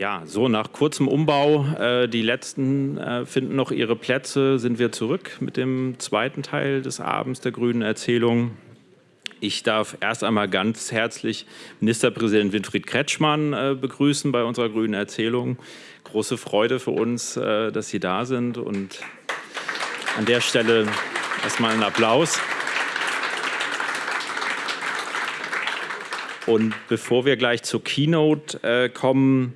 Ja, so nach kurzem Umbau, äh, die letzten äh, finden noch ihre Plätze, sind wir zurück mit dem zweiten Teil des Abends der grünen Erzählung. Ich darf erst einmal ganz herzlich Ministerpräsident Winfried Kretschmann äh, begrüßen bei unserer grünen Erzählung. Große Freude für uns, äh, dass Sie da sind und an der Stelle erstmal einen Applaus. Und bevor wir gleich zur Keynote äh, kommen,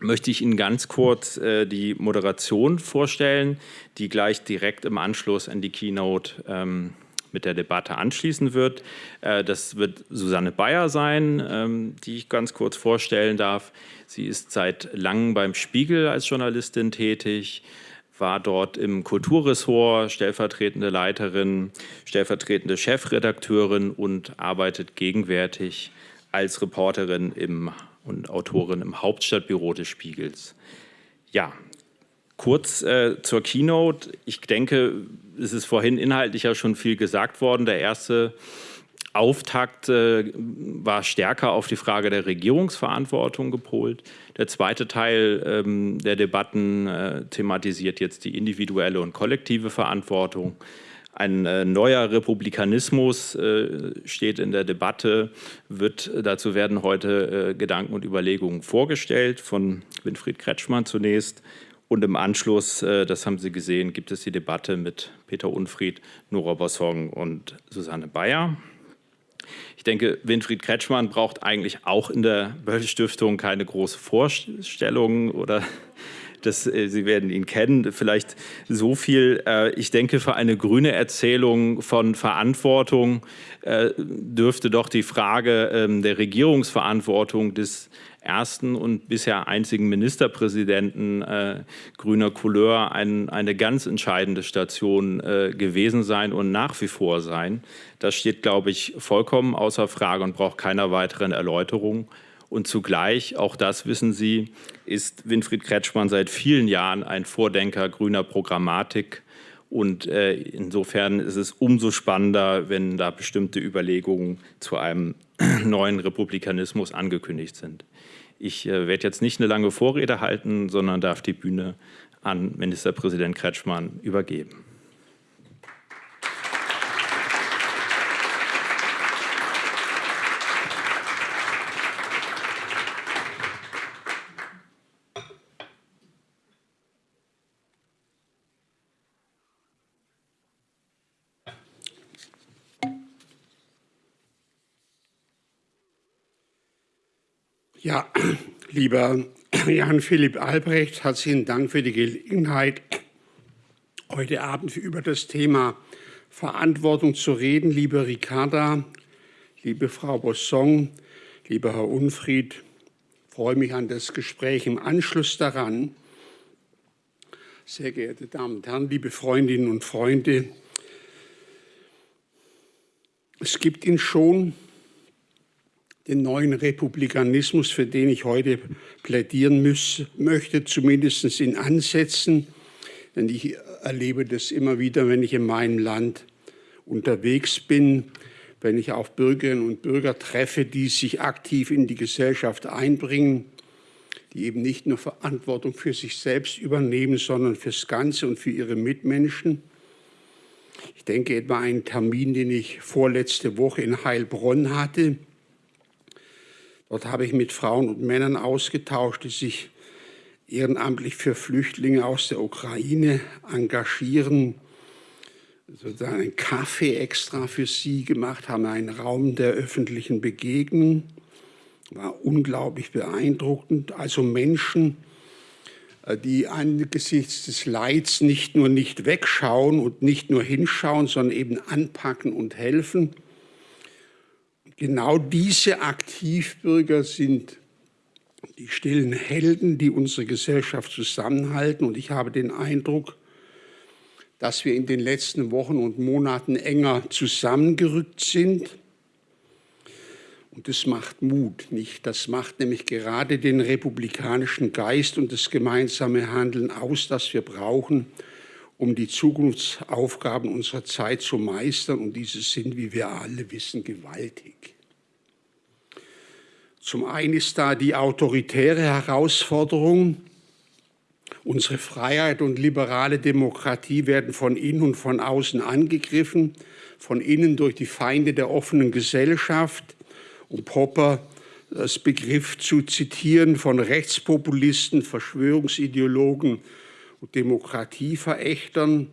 möchte ich Ihnen ganz kurz äh, die Moderation vorstellen, die gleich direkt im Anschluss an die Keynote ähm, mit der Debatte anschließen wird. Äh, das wird Susanne Bayer sein, ähm, die ich ganz kurz vorstellen darf. Sie ist seit langem beim Spiegel als Journalistin tätig, war dort im Kulturressort stellvertretende Leiterin, stellvertretende Chefredakteurin und arbeitet gegenwärtig als Reporterin im und Autorin im Hauptstadtbüro des Spiegels. Ja, kurz äh, zur Keynote. Ich denke, es ist vorhin inhaltlich ja schon viel gesagt worden. Der erste Auftakt äh, war stärker auf die Frage der Regierungsverantwortung gepolt. Der zweite Teil ähm, der Debatten äh, thematisiert jetzt die individuelle und kollektive Verantwortung. Ein äh, neuer Republikanismus äh, steht in der Debatte, wird, dazu werden heute äh, Gedanken und Überlegungen vorgestellt von Winfried Kretschmann zunächst. Und im Anschluss, das haben Sie gesehen, gibt es die Debatte mit Peter Unfried, Nora Bossong und Susanne Bayer. Ich denke, Winfried Kretschmann braucht eigentlich auch in der Böll-Stiftung keine große Vorstellung oder das, äh, Sie werden ihn kennen, vielleicht so viel. Äh, ich denke, für eine grüne Erzählung von Verantwortung äh, dürfte doch die Frage ähm, der Regierungsverantwortung des ersten und bisher einzigen Ministerpräsidenten äh, grüner Couleur ein, eine ganz entscheidende Station äh, gewesen sein und nach wie vor sein. Das steht, glaube ich, vollkommen außer Frage und braucht keiner weiteren Erläuterung. Und zugleich, auch das wissen Sie, ist Winfried Kretschmann seit vielen Jahren ein Vordenker grüner Programmatik. Und äh, insofern ist es umso spannender, wenn da bestimmte Überlegungen zu einem neuen Republikanismus angekündigt sind. Ich äh, werde jetzt nicht eine lange Vorrede halten, sondern darf die Bühne an Ministerpräsident Kretschmann übergeben. Ja, lieber Jan-Philipp Albrecht, herzlichen Dank für die Gelegenheit, heute Abend über das Thema Verantwortung zu reden. Liebe Ricarda, liebe Frau Bossong, lieber Herr Unfried, freue mich an das Gespräch im Anschluss daran. Sehr geehrte Damen und Herren, liebe Freundinnen und Freunde, es gibt ihn schon den neuen Republikanismus, für den ich heute plädieren muss, möchte, zumindest in Ansätzen. Denn ich erlebe das immer wieder, wenn ich in meinem Land unterwegs bin, wenn ich auf Bürgerinnen und Bürger treffe, die sich aktiv in die Gesellschaft einbringen, die eben nicht nur Verantwortung für sich selbst übernehmen, sondern fürs Ganze und für ihre Mitmenschen. Ich denke etwa an einen Termin, den ich vorletzte Woche in Heilbronn hatte, Dort habe ich mit Frauen und Männern ausgetauscht, die sich ehrenamtlich für Flüchtlinge aus der Ukraine engagieren, sozusagen einen Kaffee extra für sie gemacht haben, einen Raum der öffentlichen Begegnung. War unglaublich beeindruckend. Also Menschen, äh, die angesichts des Leids nicht nur nicht wegschauen und nicht nur hinschauen, sondern eben anpacken und helfen genau diese Aktivbürger sind die stillen Helden, die unsere Gesellschaft zusammenhalten. Und ich habe den Eindruck, dass wir in den letzten Wochen und Monaten enger zusammengerückt sind. Und das macht Mut, nicht? Das macht nämlich gerade den republikanischen Geist und das gemeinsame Handeln aus, das wir brauchen, um die Zukunftsaufgaben unserer Zeit zu meistern. Und diese sind, wie wir alle wissen, gewaltig. Zum einen ist da die autoritäre Herausforderung. Unsere Freiheit und liberale Demokratie werden von innen und von außen angegriffen, von innen durch die Feinde der offenen Gesellschaft, um Popper das Begriff zu zitieren, von Rechtspopulisten, Verschwörungsideologen und Demokratieverächtern.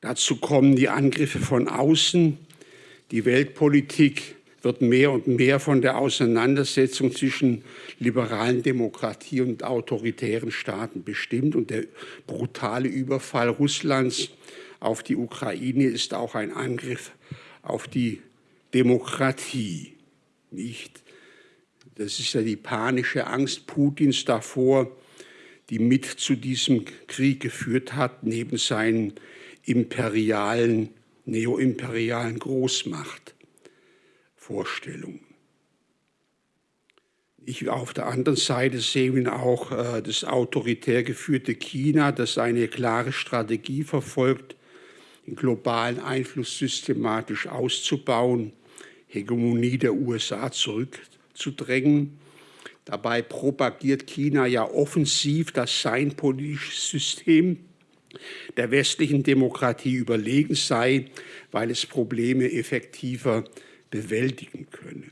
Dazu kommen die Angriffe von außen. Die Weltpolitik wird mehr und mehr von der Auseinandersetzung zwischen liberalen Demokratie und autoritären Staaten bestimmt. Und der brutale Überfall Russlands auf die Ukraine ist auch ein Angriff auf die Demokratie. Nicht? Das ist ja die panische Angst Putins davor, die mit zu diesem Krieg geführt hat, neben seinen imperialen, neoimperialen Großmachtvorstellungen. Ich, auf der anderen Seite sehen wir auch äh, das autoritär geführte China, das eine klare Strategie verfolgt, den globalen Einfluss systematisch auszubauen, Hegemonie der USA zurückzudrängen. Dabei propagiert China ja offensiv, dass sein politisches System der westlichen Demokratie überlegen sei, weil es Probleme effektiver bewältigen könne.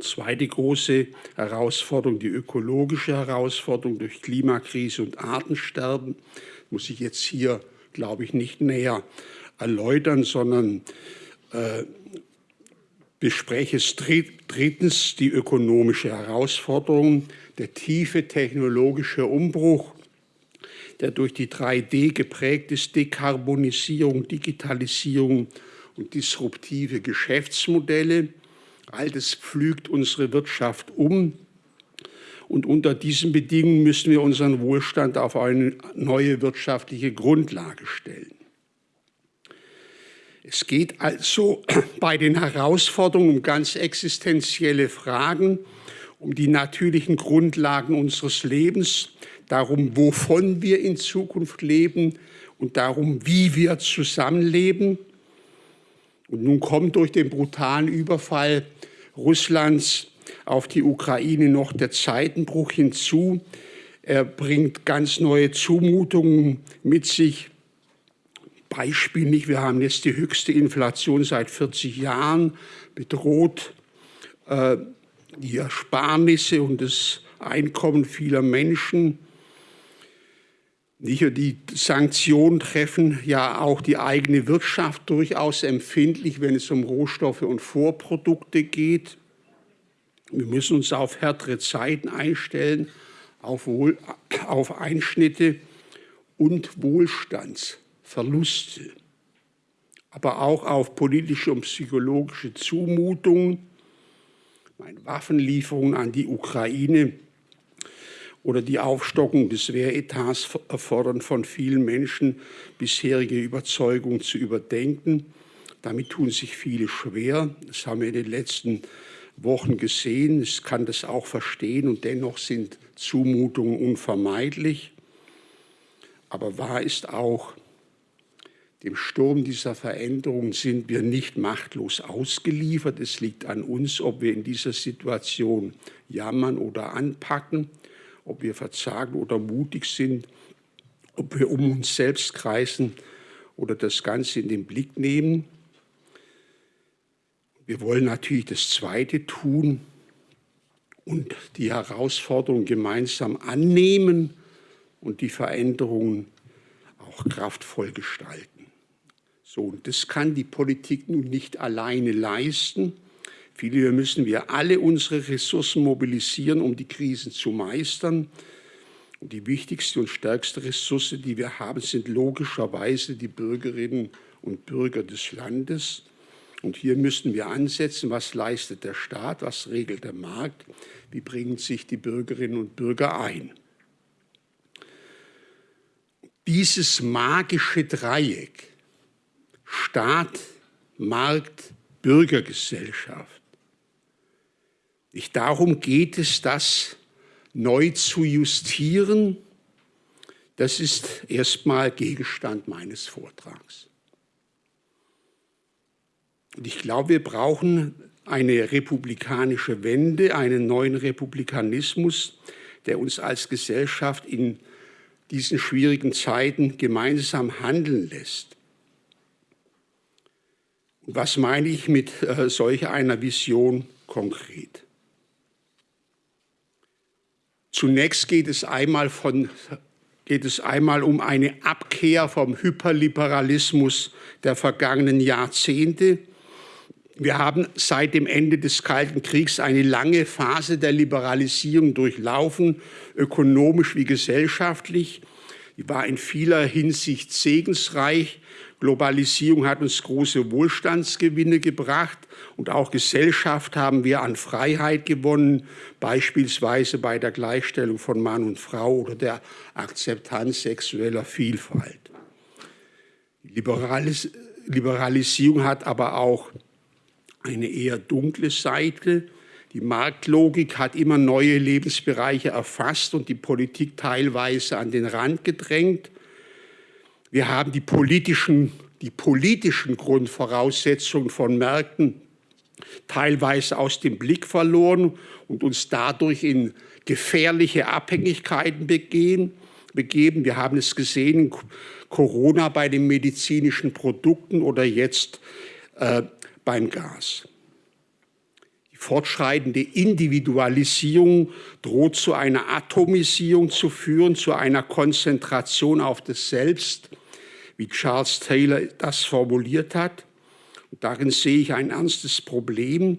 Zweite große Herausforderung, die ökologische Herausforderung durch Klimakrise und Artensterben, muss ich jetzt hier, glaube ich, nicht näher erläutern, sondern äh, bespreche es drittens die ökonomische Herausforderung, der tiefe technologische Umbruch der durch die 3D geprägt ist, Dekarbonisierung, Digitalisierung und disruptive Geschäftsmodelle. All das pflügt unsere Wirtschaft um. Und unter diesen Bedingungen müssen wir unseren Wohlstand auf eine neue wirtschaftliche Grundlage stellen. Es geht also bei den Herausforderungen um ganz existenzielle Fragen, um die natürlichen Grundlagen unseres Lebens, darum, wovon wir in Zukunft leben und darum, wie wir zusammenleben. Und nun kommt durch den brutalen Überfall Russlands auf die Ukraine noch der Zeitenbruch hinzu. Er bringt ganz neue Zumutungen mit sich. Beispiel nicht, wir haben jetzt die höchste Inflation seit 40 Jahren, bedroht äh, die Ersparnisse und das Einkommen vieler Menschen. Die Sanktionen treffen ja auch die eigene Wirtschaft durchaus empfindlich, wenn es um Rohstoffe und Vorprodukte geht. Wir müssen uns auf härtere Zeiten einstellen, auf, Wohl, auf Einschnitte und Wohlstandsverluste, aber auch auf politische und psychologische Zumutungen, Waffenlieferungen an die Ukraine oder die Aufstockung des Wehretats erfordern von vielen Menschen, bisherige Überzeugungen zu überdenken. Damit tun sich viele schwer. Das haben wir in den letzten Wochen gesehen. Ich kann das auch verstehen und dennoch sind Zumutungen unvermeidlich. Aber wahr ist auch, dem Sturm dieser Veränderungen sind wir nicht machtlos ausgeliefert. Es liegt an uns, ob wir in dieser Situation jammern oder anpacken ob wir verzagen oder mutig sind, ob wir um uns selbst kreisen oder das Ganze in den Blick nehmen. Wir wollen natürlich das Zweite tun und die Herausforderung gemeinsam annehmen und die Veränderungen auch kraftvoll gestalten. So, und das kann die Politik nun nicht alleine leisten. Vielmehr müssen wir alle unsere Ressourcen mobilisieren, um die Krisen zu meistern. Und die wichtigste und stärkste Ressource, die wir haben, sind logischerweise die Bürgerinnen und Bürger des Landes. Und hier müssen wir ansetzen, was leistet der Staat, was regelt der Markt, wie bringen sich die Bürgerinnen und Bürger ein. Dieses magische Dreieck, Staat, Markt, Bürgergesellschaft, nicht darum geht es, das neu zu justieren. Das ist erstmal Gegenstand meines Vortrags. Und ich glaube, wir brauchen eine republikanische Wende, einen neuen Republikanismus, der uns als Gesellschaft in diesen schwierigen Zeiten gemeinsam handeln lässt. Und was meine ich mit äh, solch einer Vision konkret? Zunächst geht es einmal von geht es einmal um eine Abkehr vom Hyperliberalismus der vergangenen Jahrzehnte. Wir haben seit dem Ende des Kalten Kriegs eine lange Phase der Liberalisierung durchlaufen, ökonomisch wie gesellschaftlich. Die war in vieler Hinsicht segensreich. Globalisierung hat uns große Wohlstandsgewinne gebracht und auch Gesellschaft haben wir an Freiheit gewonnen, beispielsweise bei der Gleichstellung von Mann und Frau oder der Akzeptanz sexueller Vielfalt. Liberalis Liberalisierung hat aber auch eine eher dunkle Seite. Die Marktlogik hat immer neue Lebensbereiche erfasst und die Politik teilweise an den Rand gedrängt. Wir haben die politischen, die politischen Grundvoraussetzungen von Märkten teilweise aus dem Blick verloren und uns dadurch in gefährliche Abhängigkeiten begehen, begeben. Wir haben es gesehen, Corona bei den medizinischen Produkten oder jetzt äh, beim Gas. Die fortschreitende Individualisierung droht zu einer Atomisierung zu führen, zu einer Konzentration auf das Selbst, wie Charles Taylor das formuliert hat. Und darin sehe ich ein ernstes Problem,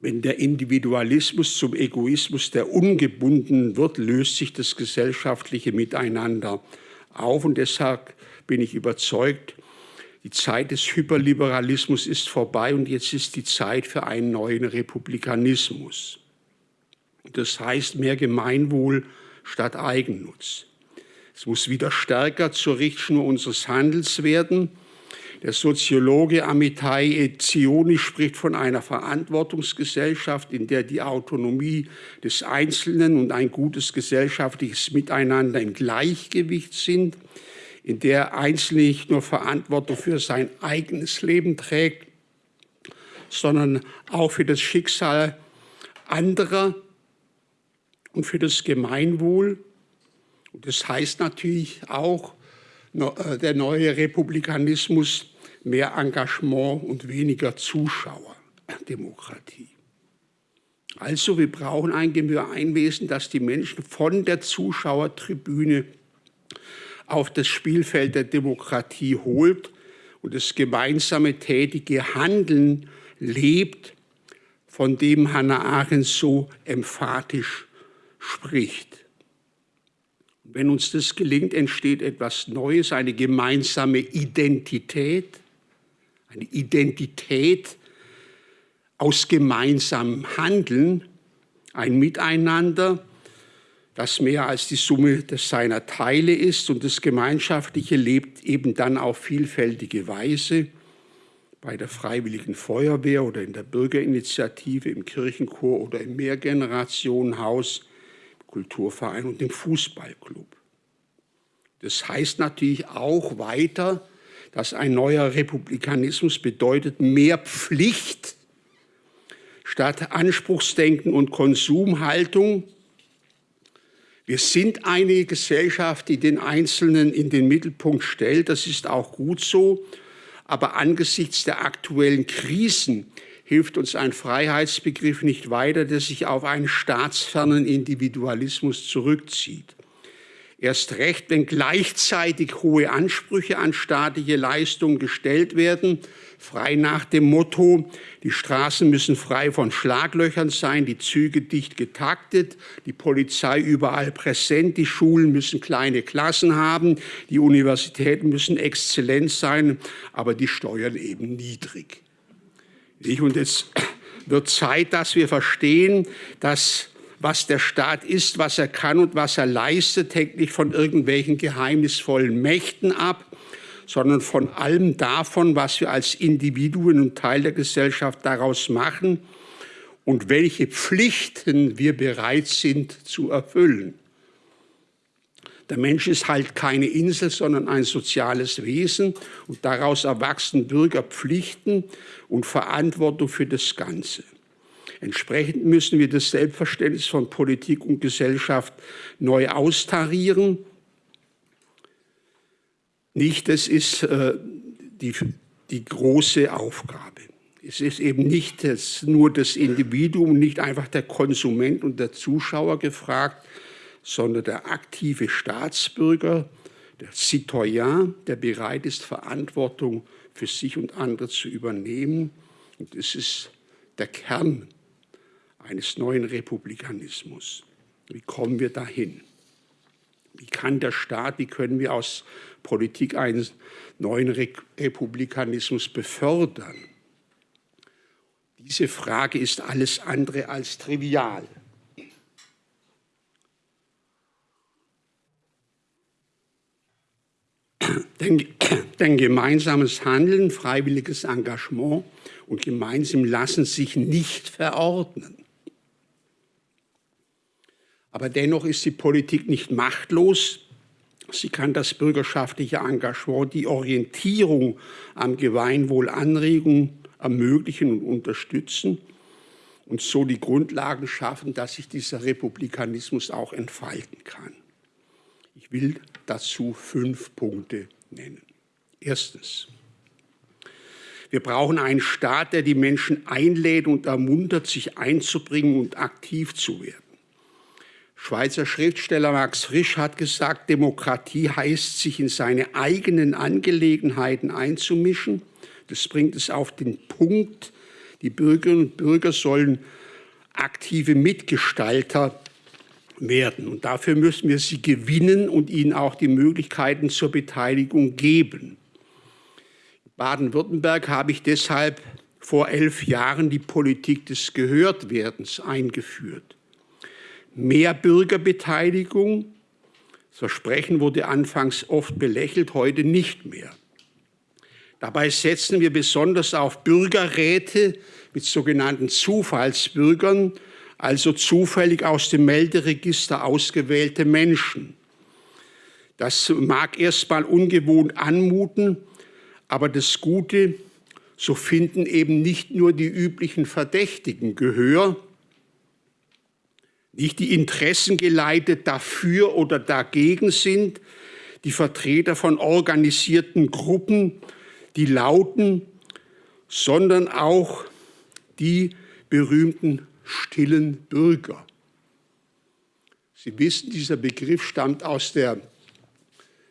wenn der Individualismus zum Egoismus der Ungebundenen wird, löst sich das gesellschaftliche Miteinander auf. Und deshalb bin ich überzeugt, die Zeit des Hyperliberalismus ist vorbei und jetzt ist die Zeit für einen neuen Republikanismus. Das heißt mehr Gemeinwohl statt Eigennutz. Es muss wieder stärker zur Richtschnur unseres Handels werden. Der Soziologe Amitai Etzioni spricht von einer Verantwortungsgesellschaft, in der die Autonomie des Einzelnen und ein gutes gesellschaftliches Miteinander im Gleichgewicht sind, in der Einzelne nicht nur Verantwortung für sein eigenes Leben trägt, sondern auch für das Schicksal anderer und für das Gemeinwohl. Und das heißt natürlich auch, äh, der neue Republikanismus mehr Engagement und weniger Zuschauerdemokratie. Also wir brauchen ein Gemeinwesen, das die Menschen von der Zuschauertribüne auf das Spielfeld der Demokratie holt und das gemeinsame tätige Handeln lebt, von dem Hannah Arendt so emphatisch spricht. Wenn uns das gelingt, entsteht etwas Neues, eine gemeinsame Identität, eine Identität aus gemeinsamem Handeln, ein Miteinander, das mehr als die Summe des seiner Teile ist und das Gemeinschaftliche lebt eben dann auf vielfältige Weise bei der Freiwilligen Feuerwehr oder in der Bürgerinitiative, im Kirchenchor oder im Mehrgenerationenhaus, Kulturverein und im Fußballclub. Das heißt natürlich auch weiter, dass ein neuer Republikanismus bedeutet mehr Pflicht statt Anspruchsdenken und Konsumhaltung. Wir sind eine Gesellschaft, die den Einzelnen in den Mittelpunkt stellt. Das ist auch gut so. Aber angesichts der aktuellen Krisen hilft uns ein Freiheitsbegriff nicht weiter, der sich auf einen staatsfernen Individualismus zurückzieht. Erst recht, wenn gleichzeitig hohe Ansprüche an staatliche Leistungen gestellt werden, frei nach dem Motto, die Straßen müssen frei von Schlaglöchern sein, die Züge dicht getaktet, die Polizei überall präsent, die Schulen müssen kleine Klassen haben, die Universitäten müssen exzellent sein, aber die Steuern eben niedrig. Und es wird Zeit, dass wir verstehen, dass was der Staat ist, was er kann und was er leistet, hängt nicht von irgendwelchen geheimnisvollen Mächten ab, sondern von allem davon, was wir als Individuen und Teil der Gesellschaft daraus machen und welche Pflichten wir bereit sind zu erfüllen. Der Mensch ist halt keine Insel, sondern ein soziales Wesen und daraus erwachsen Bürgerpflichten und Verantwortung für das Ganze. Entsprechend müssen wir das Selbstverständnis von Politik und Gesellschaft neu austarieren. Nicht, das ist äh, die, die große Aufgabe. Es ist eben nicht das, nur das Individuum, nicht einfach der Konsument und der Zuschauer gefragt, sondern der aktive Staatsbürger, der Citoyen, der bereit ist, Verantwortung für sich und andere zu übernehmen. Und das ist der Kern eines neuen Republikanismus. Wie kommen wir dahin? Wie kann der Staat, wie können wir aus Politik einen neuen Republikanismus befördern? Diese Frage ist alles andere als trivial. Denn, denn, gemeinsames Handeln, freiwilliges Engagement und gemeinsam lassen sich nicht verordnen. Aber dennoch ist die Politik nicht machtlos. Sie kann das bürgerschaftliche Engagement, die Orientierung am Gemeinwohl anregen, ermöglichen und unterstützen und so die Grundlagen schaffen, dass sich dieser Republikanismus auch entfalten kann. Ich will dazu fünf Punkte nennen. Erstens. Wir brauchen einen Staat, der die Menschen einlädt und ermuntert, sich einzubringen und aktiv zu werden. Schweizer Schriftsteller Max Frisch hat gesagt, Demokratie heißt, sich in seine eigenen Angelegenheiten einzumischen. Das bringt es auf den Punkt, die Bürgerinnen und Bürger sollen aktive Mitgestalter werden. Und dafür müssen wir sie gewinnen und ihnen auch die Möglichkeiten zur Beteiligung geben. In Baden-Württemberg habe ich deshalb vor elf Jahren die Politik des Gehörtwerdens eingeführt mehr Bürgerbeteiligung. Das Versprechen wurde anfangs oft belächelt, heute nicht mehr. Dabei setzen wir besonders auf Bürgerräte mit sogenannten Zufallsbürgern, also zufällig aus dem Melderegister ausgewählte Menschen. Das mag erstmal ungewohnt anmuten, aber das Gute, so finden eben nicht nur die üblichen Verdächtigen Gehör, nicht die Interessen geleitet dafür oder dagegen sind, die Vertreter von organisierten Gruppen, die lauten, sondern auch die berühmten stillen Bürger. Sie wissen, dieser Begriff stammt aus der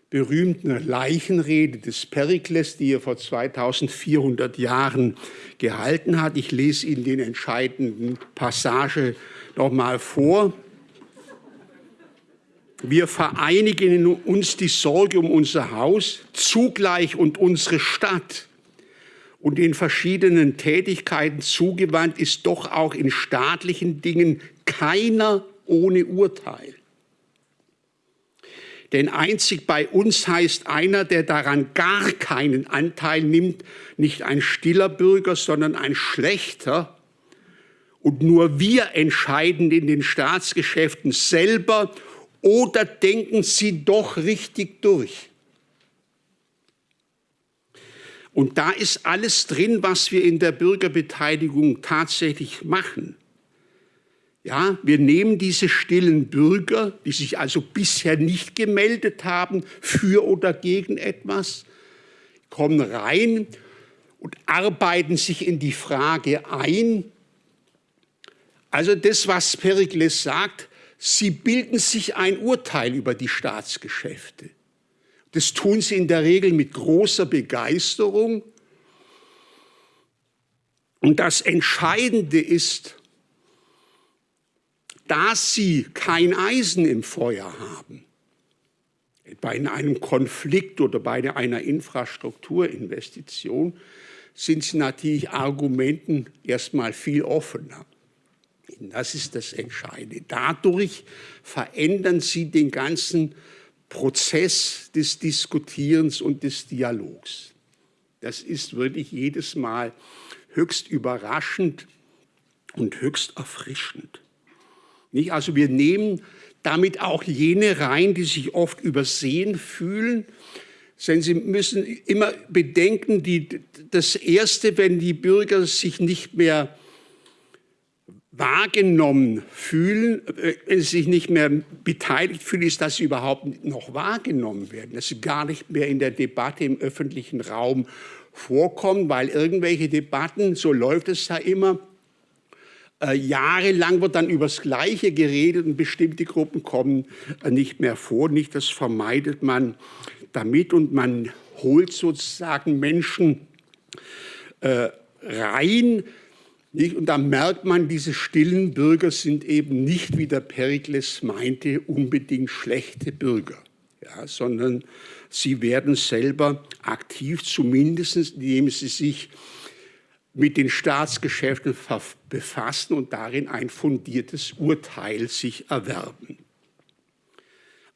berühmten Leichenrede des Perikles, die er vor 2400 Jahren gehalten hat. Ich lese Ihnen den entscheidenden Passage noch mal vor. Wir vereinigen uns die Sorge um unser Haus, zugleich und unsere Stadt. Und in verschiedenen Tätigkeiten zugewandt ist doch auch in staatlichen Dingen keiner ohne Urteil. Denn einzig bei uns heißt einer, der daran gar keinen Anteil nimmt, nicht ein stiller Bürger, sondern ein schlechter. Und nur wir entscheiden in den Staatsgeschäften selber oder denken sie doch richtig durch. Und da ist alles drin, was wir in der Bürgerbeteiligung tatsächlich machen. Ja, wir nehmen diese stillen Bürger, die sich also bisher nicht gemeldet haben für oder gegen etwas, kommen rein und arbeiten sich in die Frage ein. Also das, was Perikles sagt, sie bilden sich ein Urteil über die Staatsgeschäfte. Das tun sie in der Regel mit großer Begeisterung. Und das Entscheidende ist, da sie kein Eisen im Feuer haben, bei einem Konflikt oder bei einer Infrastrukturinvestition, sind sie natürlich Argumenten erstmal viel offener. Das ist das Entscheidende. Dadurch verändern sie den ganzen Prozess des Diskutierens und des Dialogs. Das ist wirklich jedes Mal höchst überraschend und höchst erfrischend. Nicht? Also wir nehmen damit auch jene rein, die sich oft übersehen fühlen. Denn Sie müssen immer bedenken, die, das Erste, wenn die Bürger sich nicht mehr wahrgenommen fühlen, äh, wenn sie sich nicht mehr beteiligt fühlen, ist, dass sie überhaupt noch wahrgenommen werden, dass sie gar nicht mehr in der Debatte im öffentlichen Raum vorkommen, weil irgendwelche Debatten, so läuft es ja immer, äh, jahrelang wird dann über das Gleiche geredet und bestimmte Gruppen kommen äh, nicht mehr vor. Nicht, das vermeidet man damit und man holt sozusagen Menschen äh, rein. Und da merkt man, diese stillen Bürger sind eben nicht, wie der Perikles meinte, unbedingt schlechte Bürger, ja, sondern sie werden selber aktiv, zumindest indem sie sich mit den Staatsgeschäften befassen und darin ein fundiertes Urteil sich erwerben.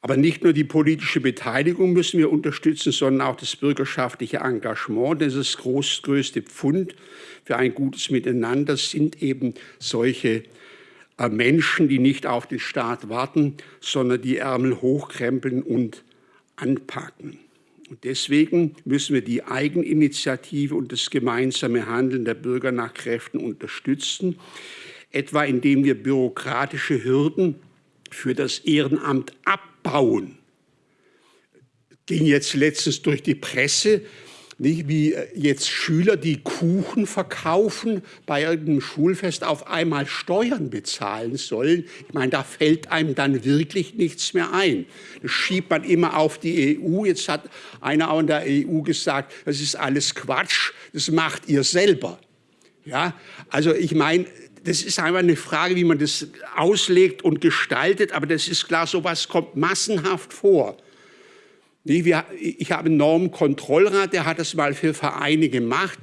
Aber nicht nur die politische Beteiligung müssen wir unterstützen, sondern auch das bürgerschaftliche Engagement. Das ist das größte Pfund für ein gutes Miteinander sind eben solche äh, Menschen, die nicht auf den Staat warten, sondern die Ärmel hochkrempeln und anpacken. Und deswegen müssen wir die Eigeninitiative und das gemeinsame Handeln der Bürger nach Kräften unterstützen, etwa indem wir bürokratische Hürden für das Ehrenamt abbauen. Ging jetzt letztens durch die Presse, nicht wie jetzt Schüler, die Kuchen verkaufen, bei irgendeinem Schulfest auf einmal Steuern bezahlen sollen. Ich meine, da fällt einem dann wirklich nichts mehr ein. Das schiebt man immer auf die EU. Jetzt hat einer auch in der EU gesagt, das ist alles Quatsch, das macht ihr selber. Ja, also ich meine, das ist einfach eine Frage, wie man das auslegt und gestaltet, aber das ist klar, sowas kommt massenhaft vor. Ich habe einen Normkontrollrat, der hat das mal für Vereine gemacht,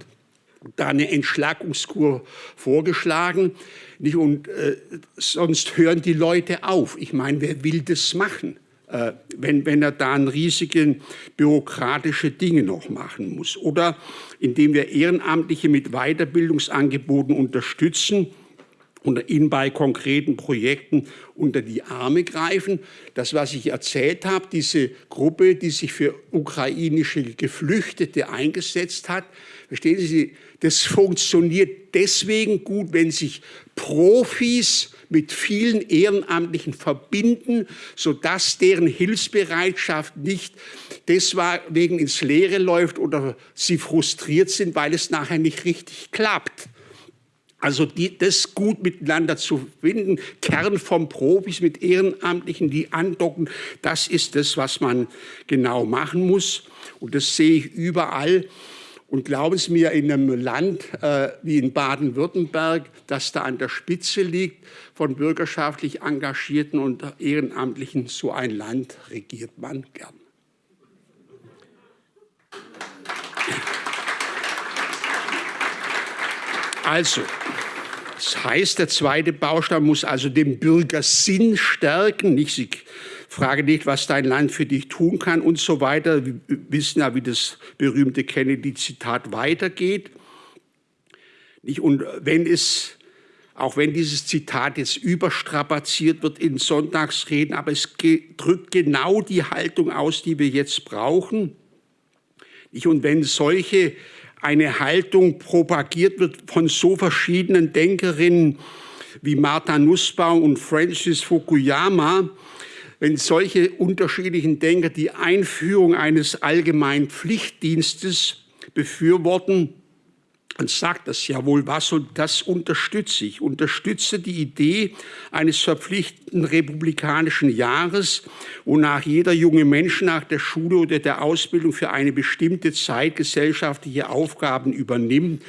da eine Entschlackungskur vorgeschlagen. Und äh, sonst hören die Leute auf. Ich meine, wer will das machen, äh, wenn, wenn er da riesige bürokratische Dinge noch machen muss? Oder indem wir Ehrenamtliche mit Weiterbildungsangeboten unterstützen, und ihnen bei konkreten Projekten unter die Arme greifen. Das, was ich erzählt habe, diese Gruppe, die sich für ukrainische Geflüchtete eingesetzt hat, verstehen Sie, das funktioniert deswegen gut, wenn sich Profis mit vielen Ehrenamtlichen verbinden, sodass deren Hilfsbereitschaft nicht deswegen ins Leere läuft oder sie frustriert sind, weil es nachher nicht richtig klappt. Also die, das gut miteinander zu finden, Kern vom Profis mit Ehrenamtlichen, die andocken, das ist das, was man genau machen muss. Und das sehe ich überall. Und glauben Sie mir, in einem Land äh, wie in Baden-Württemberg, das da an der Spitze liegt, von bürgerschaftlich Engagierten und Ehrenamtlichen, so ein Land regiert man gern. Also, das heißt, der zweite Baustein muss also den Bürgersinn stärken. Nicht, Sie frage nicht, was dein Land für dich tun kann und so weiter. Wir wissen ja, wie das berühmte Kennedy-Zitat weitergeht. Nicht, und wenn es, auch wenn dieses Zitat jetzt überstrapaziert wird in Sonntagsreden, aber es drückt genau die Haltung aus, die wir jetzt brauchen. Nicht, und wenn solche eine Haltung propagiert wird von so verschiedenen Denkerinnen wie Martha Nussbaum und Francis Fukuyama, wenn solche unterschiedlichen Denker die Einführung eines allgemeinen Pflichtdienstes befürworten, und sagt das ja wohl was und das unterstütze ich. Unterstütze die Idee eines verpflichtenden republikanischen Jahres, wonach jeder junge Mensch nach der Schule oder der Ausbildung für eine bestimmte Zeit gesellschaftliche Aufgaben übernimmt.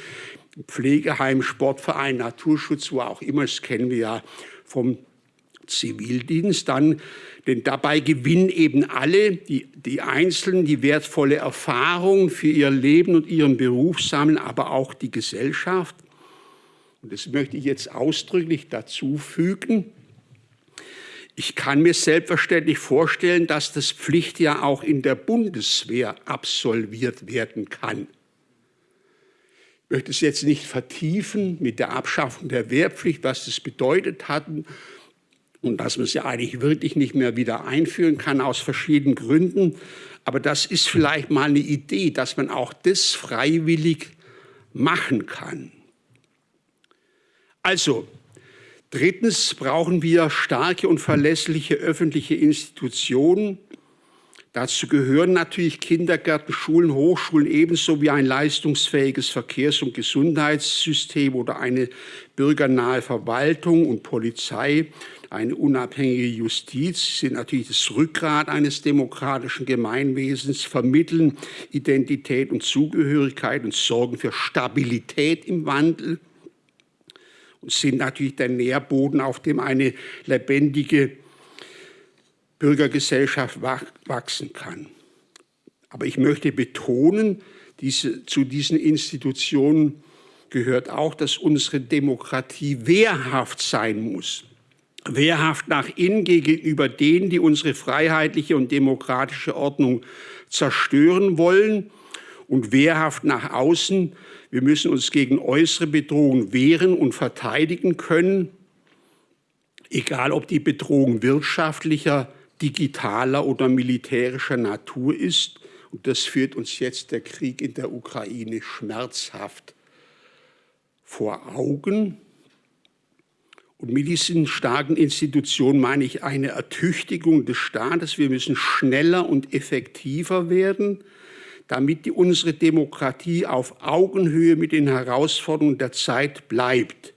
Pflegeheim, Sportverein, Naturschutz, wo auch immer, das kennen wir ja vom Zivildienst. Dann denn dabei gewinnen eben alle, die, die Einzelnen, die wertvolle Erfahrung für ihr Leben und ihren Beruf sammeln, aber auch die Gesellschaft. Und das möchte ich jetzt ausdrücklich dazu fügen. Ich kann mir selbstverständlich vorstellen, dass das Pflichtjahr auch in der Bundeswehr absolviert werden kann. Ich möchte es jetzt nicht vertiefen mit der Abschaffung der Wehrpflicht, was das bedeutet hat und dass man sie eigentlich wirklich nicht mehr wieder einführen kann aus verschiedenen Gründen. Aber das ist vielleicht mal eine Idee, dass man auch das freiwillig machen kann. Also, drittens brauchen wir starke und verlässliche öffentliche Institutionen. Dazu gehören natürlich Kindergärten, Schulen, Hochschulen ebenso wie ein leistungsfähiges Verkehrs- und Gesundheitssystem oder eine bürgernahe Verwaltung und Polizei eine unabhängige Justiz sind natürlich das Rückgrat eines demokratischen Gemeinwesens, vermitteln Identität und Zugehörigkeit und sorgen für Stabilität im Wandel und sind natürlich der Nährboden, auf dem eine lebendige Bürgergesellschaft wachsen kann. Aber ich möchte betonen, diese, zu diesen Institutionen gehört auch, dass unsere Demokratie wehrhaft sein muss wehrhaft nach innen gegenüber denen, die unsere freiheitliche und demokratische Ordnung zerstören wollen und wehrhaft nach außen. Wir müssen uns gegen äußere Bedrohungen wehren und verteidigen können, egal ob die Bedrohung wirtschaftlicher, digitaler oder militärischer Natur ist. Und das führt uns jetzt der Krieg in der Ukraine schmerzhaft vor Augen. Und mit diesen starken Institutionen meine ich eine Ertüchtigung des Staates. Wir müssen schneller und effektiver werden, damit die, unsere Demokratie auf Augenhöhe mit den Herausforderungen der Zeit bleibt.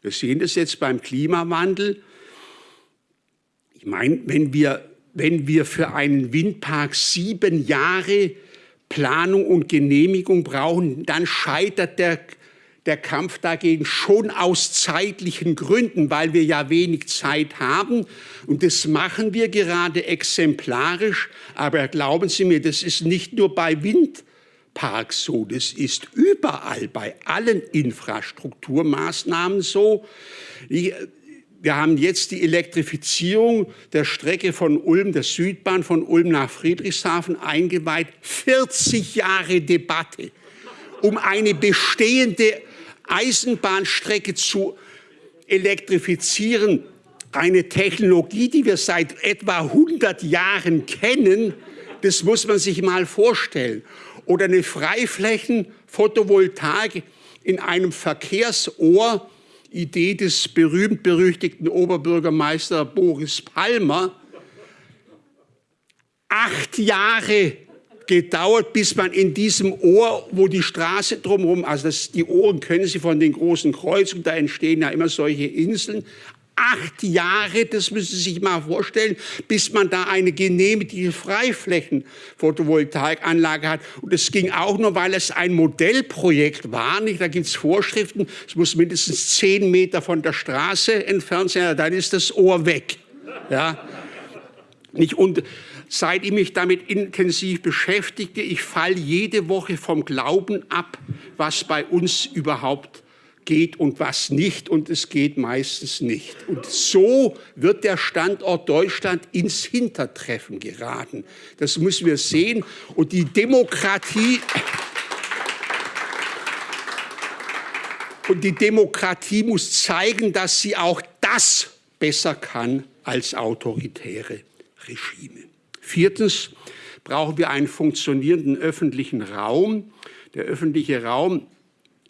Wir sehen das jetzt beim Klimawandel. Ich meine, wenn wir, wenn wir für einen Windpark sieben Jahre Planung und Genehmigung brauchen, dann scheitert der der Kampf dagegen schon aus zeitlichen Gründen, weil wir ja wenig Zeit haben. Und das machen wir gerade exemplarisch. Aber glauben Sie mir, das ist nicht nur bei Windparks so, das ist überall bei allen Infrastrukturmaßnahmen so. Ich, wir haben jetzt die Elektrifizierung der Strecke von Ulm, der Südbahn von Ulm nach Friedrichshafen eingeweiht. 40 Jahre Debatte um eine bestehende Eisenbahnstrecke zu elektrifizieren, eine Technologie, die wir seit etwa 100 Jahren kennen, das muss man sich mal vorstellen. Oder eine Freiflächen-Photovoltaik in einem Verkehrsohr, Idee des berühmt-berüchtigten Oberbürgermeister Boris Palmer. Acht Jahre gedauert, bis man in diesem Ohr, wo die Straße drumherum, also das, die Ohren können Sie von den großen Kreuzungen, da entstehen ja immer solche Inseln, acht Jahre, das müssen Sie sich mal vorstellen, bis man da eine genehmigte Freiflächen-Photovoltaikanlage hat. Und das ging auch nur, weil es ein Modellprojekt war. Nicht? Da gibt es Vorschriften, es muss mindestens zehn Meter von der Straße entfernt sein, dann ist das Ohr weg. Ja? Nicht? Und seit ich mich damit intensiv beschäftige, ich falle jede Woche vom Glauben ab, was bei uns überhaupt geht und was nicht. Und es geht meistens nicht. Und so wird der Standort Deutschland ins Hintertreffen geraten. Das müssen wir sehen. Und die Demokratie... Und die Demokratie muss zeigen, dass sie auch das besser kann als autoritäre Regime. Viertens brauchen wir einen funktionierenden öffentlichen Raum. Der öffentliche Raum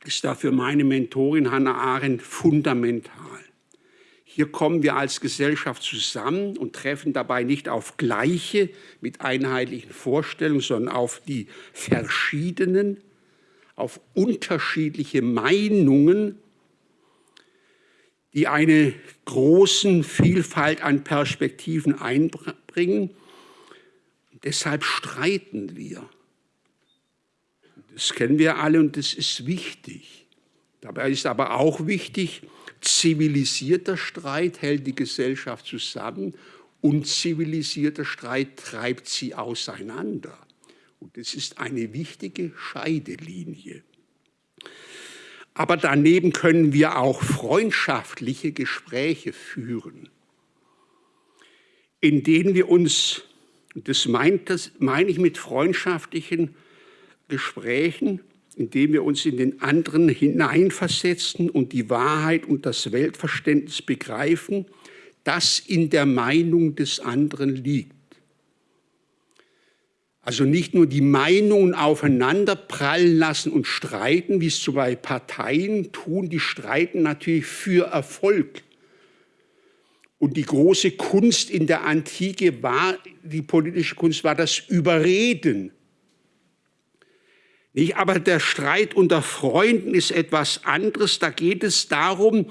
ist dafür meine Mentorin Hannah Arendt fundamental. Hier kommen wir als Gesellschaft zusammen und treffen dabei nicht auf gleiche mit einheitlichen Vorstellungen, sondern auf die verschiedenen, auf unterschiedliche Meinungen, die eine große Vielfalt an Perspektiven einbringen Deshalb streiten wir. Das kennen wir alle und das ist wichtig. Dabei ist aber auch wichtig, zivilisierter Streit hält die Gesellschaft zusammen, unzivilisierter Streit treibt sie auseinander. Und das ist eine wichtige Scheidelinie. Aber daneben können wir auch freundschaftliche Gespräche führen, in denen wir uns das, meint, das meine ich mit freundschaftlichen Gesprächen, indem wir uns in den anderen hineinversetzen und die Wahrheit und das Weltverständnis begreifen, das in der Meinung des anderen liegt. Also nicht nur die Meinungen aufeinander prallen lassen und streiten, wie es zwei Parteien tun, die streiten natürlich für Erfolg. Und die große Kunst in der Antike war, die politische Kunst war das Überreden. Nicht? Aber der Streit unter Freunden ist etwas anderes. Da geht es darum,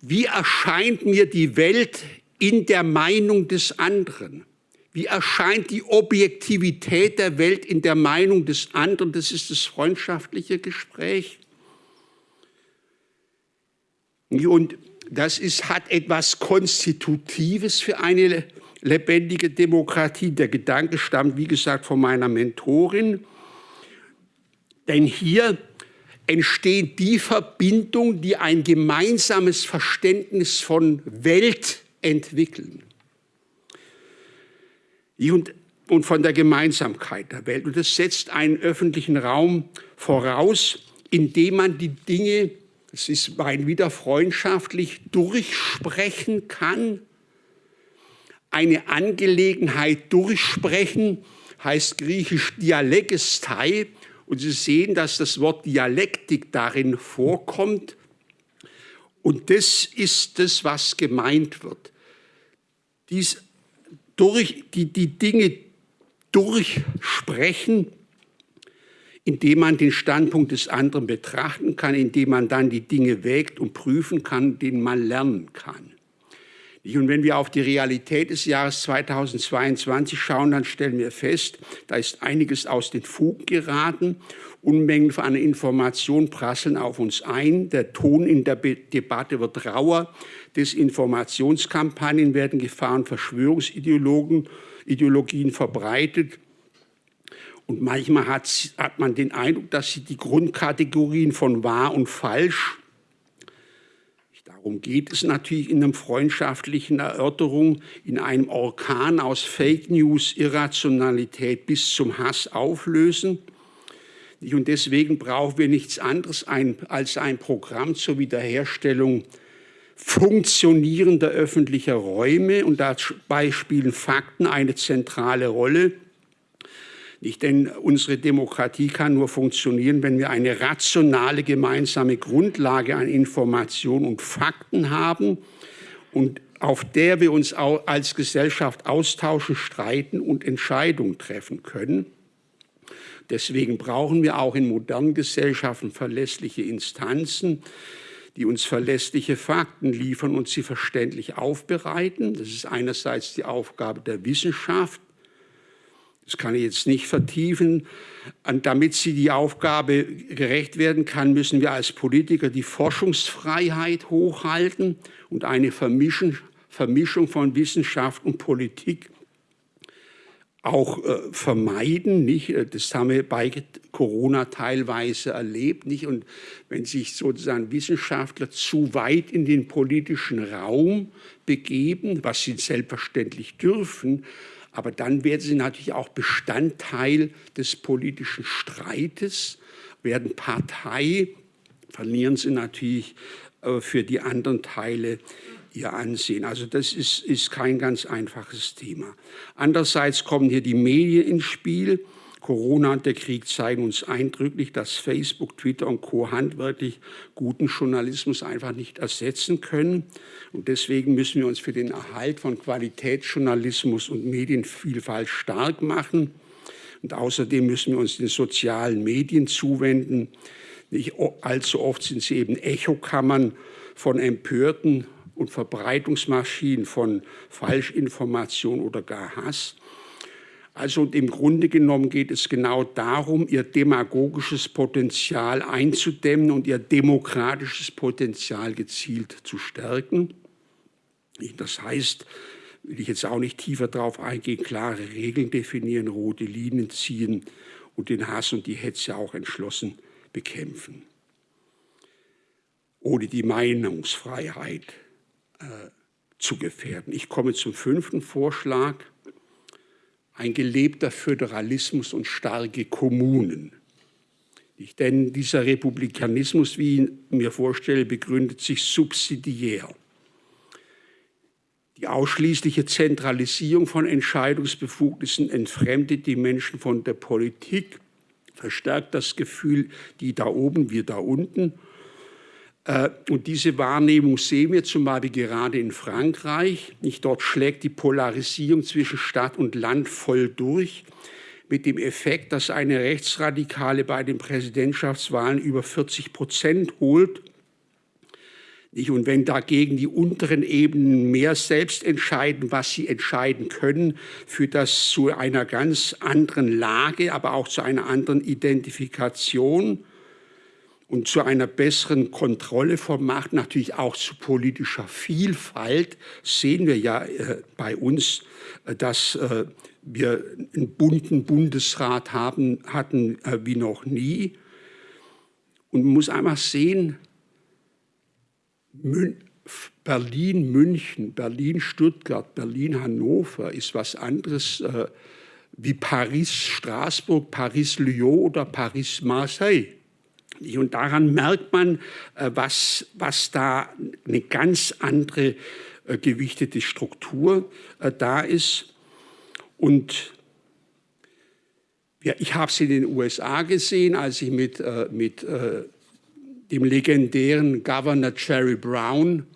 wie erscheint mir die Welt in der Meinung des anderen. Wie erscheint die Objektivität der Welt in der Meinung des anderen? Das ist das freundschaftliche Gespräch. Und das ist, hat etwas Konstitutives für eine lebendige Demokratie. Der Gedanke stammt, wie gesagt, von meiner Mentorin. Denn hier entsteht die Verbindung, die ein gemeinsames Verständnis von Welt entwickeln und, und von der Gemeinsamkeit der Welt. Und das setzt einen öffentlichen Raum voraus, in dem man die Dinge, es ist rein wieder freundschaftlich, durchsprechen kann. Eine Angelegenheit durchsprechen heißt griechisch Dialekestei. Und Sie sehen, dass das Wort Dialektik darin vorkommt. Und das ist das, was gemeint wird. Dies durch die, die Dinge durchsprechen, indem man den Standpunkt des anderen betrachten kann, indem man dann die Dinge wägt und prüfen kann, denen man lernen kann. Und wenn wir auf die Realität des Jahres 2022 schauen, dann stellen wir fest, da ist einiges aus den Fugen geraten. Unmengen von Informationen prasseln auf uns ein. Der Ton in der Debatte wird rauer. Desinformationskampagnen werden Gefahren Verschwörungsideologien Ideologien verbreitet. Und manchmal hat, hat man den Eindruck, dass sie die Grundkategorien von wahr und falsch Darum geht es natürlich in einer freundschaftlichen Erörterung, in einem Orkan aus Fake News, Irrationalität bis zum Hass auflösen. Und deswegen brauchen wir nichts anderes als ein Programm zur Wiederherstellung funktionierender öffentlicher Räume. Und dabei spielen Fakten eine zentrale Rolle. Nicht, denn unsere Demokratie kann nur funktionieren, wenn wir eine rationale gemeinsame Grundlage an Informationen und Fakten haben und auf der wir uns als Gesellschaft austauschen, streiten und Entscheidungen treffen können. Deswegen brauchen wir auch in modernen Gesellschaften verlässliche Instanzen, die uns verlässliche Fakten liefern und sie verständlich aufbereiten. Das ist einerseits die Aufgabe der Wissenschaft, das kann ich jetzt nicht vertiefen. Und damit sie die Aufgabe gerecht werden kann, müssen wir als Politiker die Forschungsfreiheit hochhalten und eine Vermischung, von Wissenschaft und Politik auch äh, vermeiden. Nicht? Das haben wir bei Corona teilweise erlebt. Nicht? Und wenn sich sozusagen Wissenschaftler zu weit in den politischen Raum begeben, was sie selbstverständlich dürfen, aber dann werden sie natürlich auch Bestandteil des politischen Streites, werden Partei, verlieren sie natürlich äh, für die anderen Teile ihr Ansehen. Also das ist, ist kein ganz einfaches Thema. Andererseits kommen hier die Medien ins Spiel. Corona und der Krieg zeigen uns eindrücklich, dass Facebook, Twitter und Co. handwerklich guten Journalismus einfach nicht ersetzen können. Und deswegen müssen wir uns für den Erhalt von Qualitätsjournalismus und Medienvielfalt stark machen. Und außerdem müssen wir uns den sozialen Medien zuwenden. Nicht allzu oft sind sie eben Echokammern von Empörten und Verbreitungsmaschinen von Falschinformation oder gar Hass. Also im Grunde genommen geht es genau darum, ihr demagogisches Potenzial einzudämmen und ihr demokratisches Potenzial gezielt zu stärken. Das heißt, will ich jetzt auch nicht tiefer darauf eingehen, klare Regeln definieren, rote Linien ziehen und den Hass und die Hetze auch entschlossen bekämpfen. Ohne die Meinungsfreiheit äh, zu gefährden. Ich komme zum fünften Vorschlag ein gelebter Föderalismus und starke Kommunen. Denn dieser Republikanismus, wie ich mir vorstelle, begründet sich subsidiär. Die ausschließliche Zentralisierung von Entscheidungsbefugnissen entfremdet die Menschen von der Politik, verstärkt das Gefühl, die da oben, wir da unten. Äh, und diese Wahrnehmung sehen wir zum Beispiel gerade in Frankreich. Nicht dort schlägt die Polarisierung zwischen Stadt und Land voll durch, mit dem Effekt, dass eine Rechtsradikale bei den Präsidentschaftswahlen über 40 Prozent holt. Und wenn dagegen die unteren Ebenen mehr selbst entscheiden, was sie entscheiden können, führt das zu einer ganz anderen Lage, aber auch zu einer anderen Identifikation und zu einer besseren Kontrolle von Macht, natürlich auch zu politischer Vielfalt. Sehen wir ja äh, bei uns, äh, dass äh, wir einen bunten Bundesrat haben, hatten äh, wie noch nie. Und man muss einfach sehen, Berlin, München, Berlin, Stuttgart, Berlin, Hannover ist was anderes äh, wie Paris, Straßburg, Paris, Lyon oder Paris, Marseille. Und daran merkt man, äh, was, was da eine ganz andere äh, gewichtete Struktur äh, da ist. Und ja, ich habe es in den USA gesehen, als ich mit, mit dem legendären Governor Jerry Brown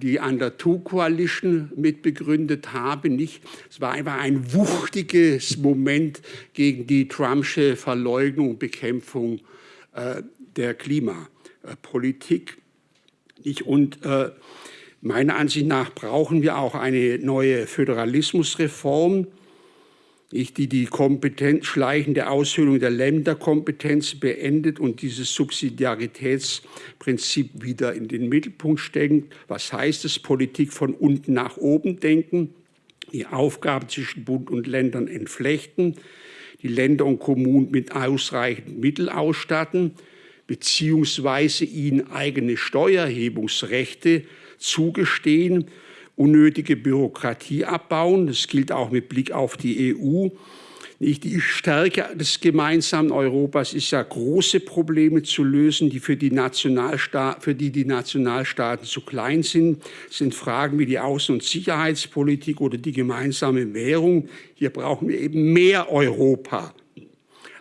die Under Two Coalition mitbegründet habe. Nicht? Es war einfach ein wuchtiges Moment gegen die Trumpsche Verleugnung und Bekämpfung der Klimapolitik. Nicht? Und äh, meiner Ansicht nach brauchen wir auch eine neue Föderalismusreform die die Kompetenz, schleichende Aushöhlung der Länderkompetenz beendet und dieses Subsidiaritätsprinzip wieder in den Mittelpunkt steckt. Was heißt es? Politik von unten nach oben denken, die Aufgaben zwischen Bund und Ländern entflechten, die Länder und Kommunen mit ausreichend Mitteln ausstatten, beziehungsweise ihnen eigene Steuerhebungsrechte zugestehen unnötige Bürokratie abbauen. Das gilt auch mit Blick auf die EU. Die Stärke des gemeinsamen Europas ist ja, große Probleme zu lösen, die für die, für die, die Nationalstaaten zu klein sind. Das sind Fragen wie die Außen- und Sicherheitspolitik oder die gemeinsame Währung. Hier brauchen wir eben mehr Europa.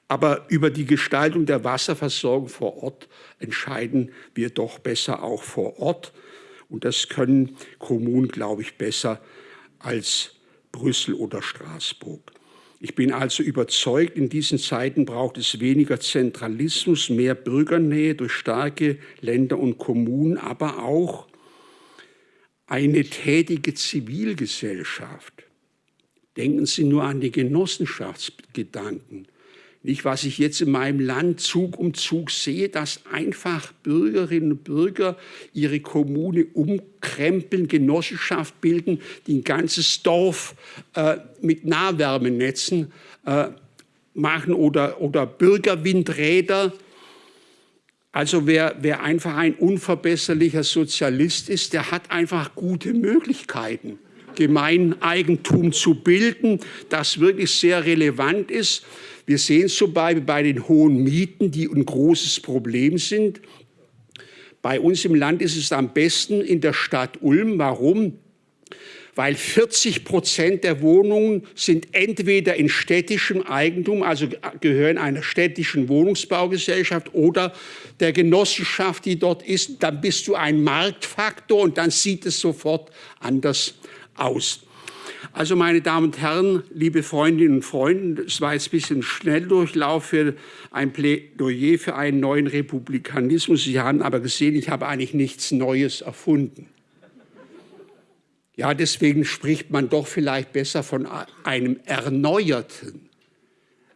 Aber über die Gestaltung der Wasserversorgung vor Ort entscheiden wir doch besser auch vor Ort. Und das können Kommunen, glaube ich, besser als Brüssel oder Straßburg. Ich bin also überzeugt, in diesen Zeiten braucht es weniger Zentralismus, mehr Bürgernähe durch starke Länder und Kommunen, aber auch eine tätige Zivilgesellschaft. Denken Sie nur an die Genossenschaftsgedanken. Nicht, was ich jetzt in meinem Land Zug um Zug sehe, dass einfach Bürgerinnen und Bürger ihre Kommune umkrempeln, Genossenschaft bilden, die ein ganzes Dorf äh, mit Nahwärmenetzen äh, machen oder, oder Bürgerwindräder. Also wer, wer einfach ein unverbesserlicher Sozialist ist, der hat einfach gute Möglichkeiten. Gemeineigentum zu bilden, das wirklich sehr relevant ist. Wir sehen es zum Beispiel bei den hohen Mieten, die ein großes Problem sind. Bei uns im Land ist es am besten in der Stadt Ulm. Warum? Weil 40 Prozent der Wohnungen sind entweder in städtischem Eigentum, also gehören einer städtischen Wohnungsbaugesellschaft oder der Genossenschaft, die dort ist. Dann bist du ein Marktfaktor und dann sieht es sofort anders aus. Also meine Damen und Herren, liebe Freundinnen und Freunde, es war jetzt ein bisschen Schnelldurchlauf für ein Plädoyer für einen neuen Republikanismus. Sie haben aber gesehen, ich habe eigentlich nichts Neues erfunden. Ja, deswegen spricht man doch vielleicht besser von einem erneuerten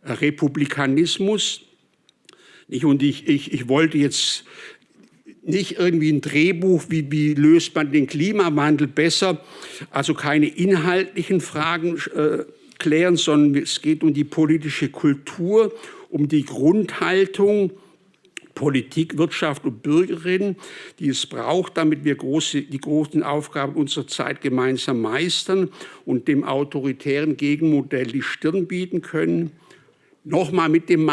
Republikanismus. Und ich, ich, ich wollte jetzt nicht irgendwie ein Drehbuch, wie, wie löst man den Klimawandel besser, also keine inhaltlichen Fragen äh, klären, sondern es geht um die politische Kultur, um die Grundhaltung, Politik, Wirtschaft und Bürgerinnen, die es braucht, damit wir große, die großen Aufgaben unserer Zeit gemeinsam meistern und dem autoritären Gegenmodell die Stirn bieten können. Nochmal mit dem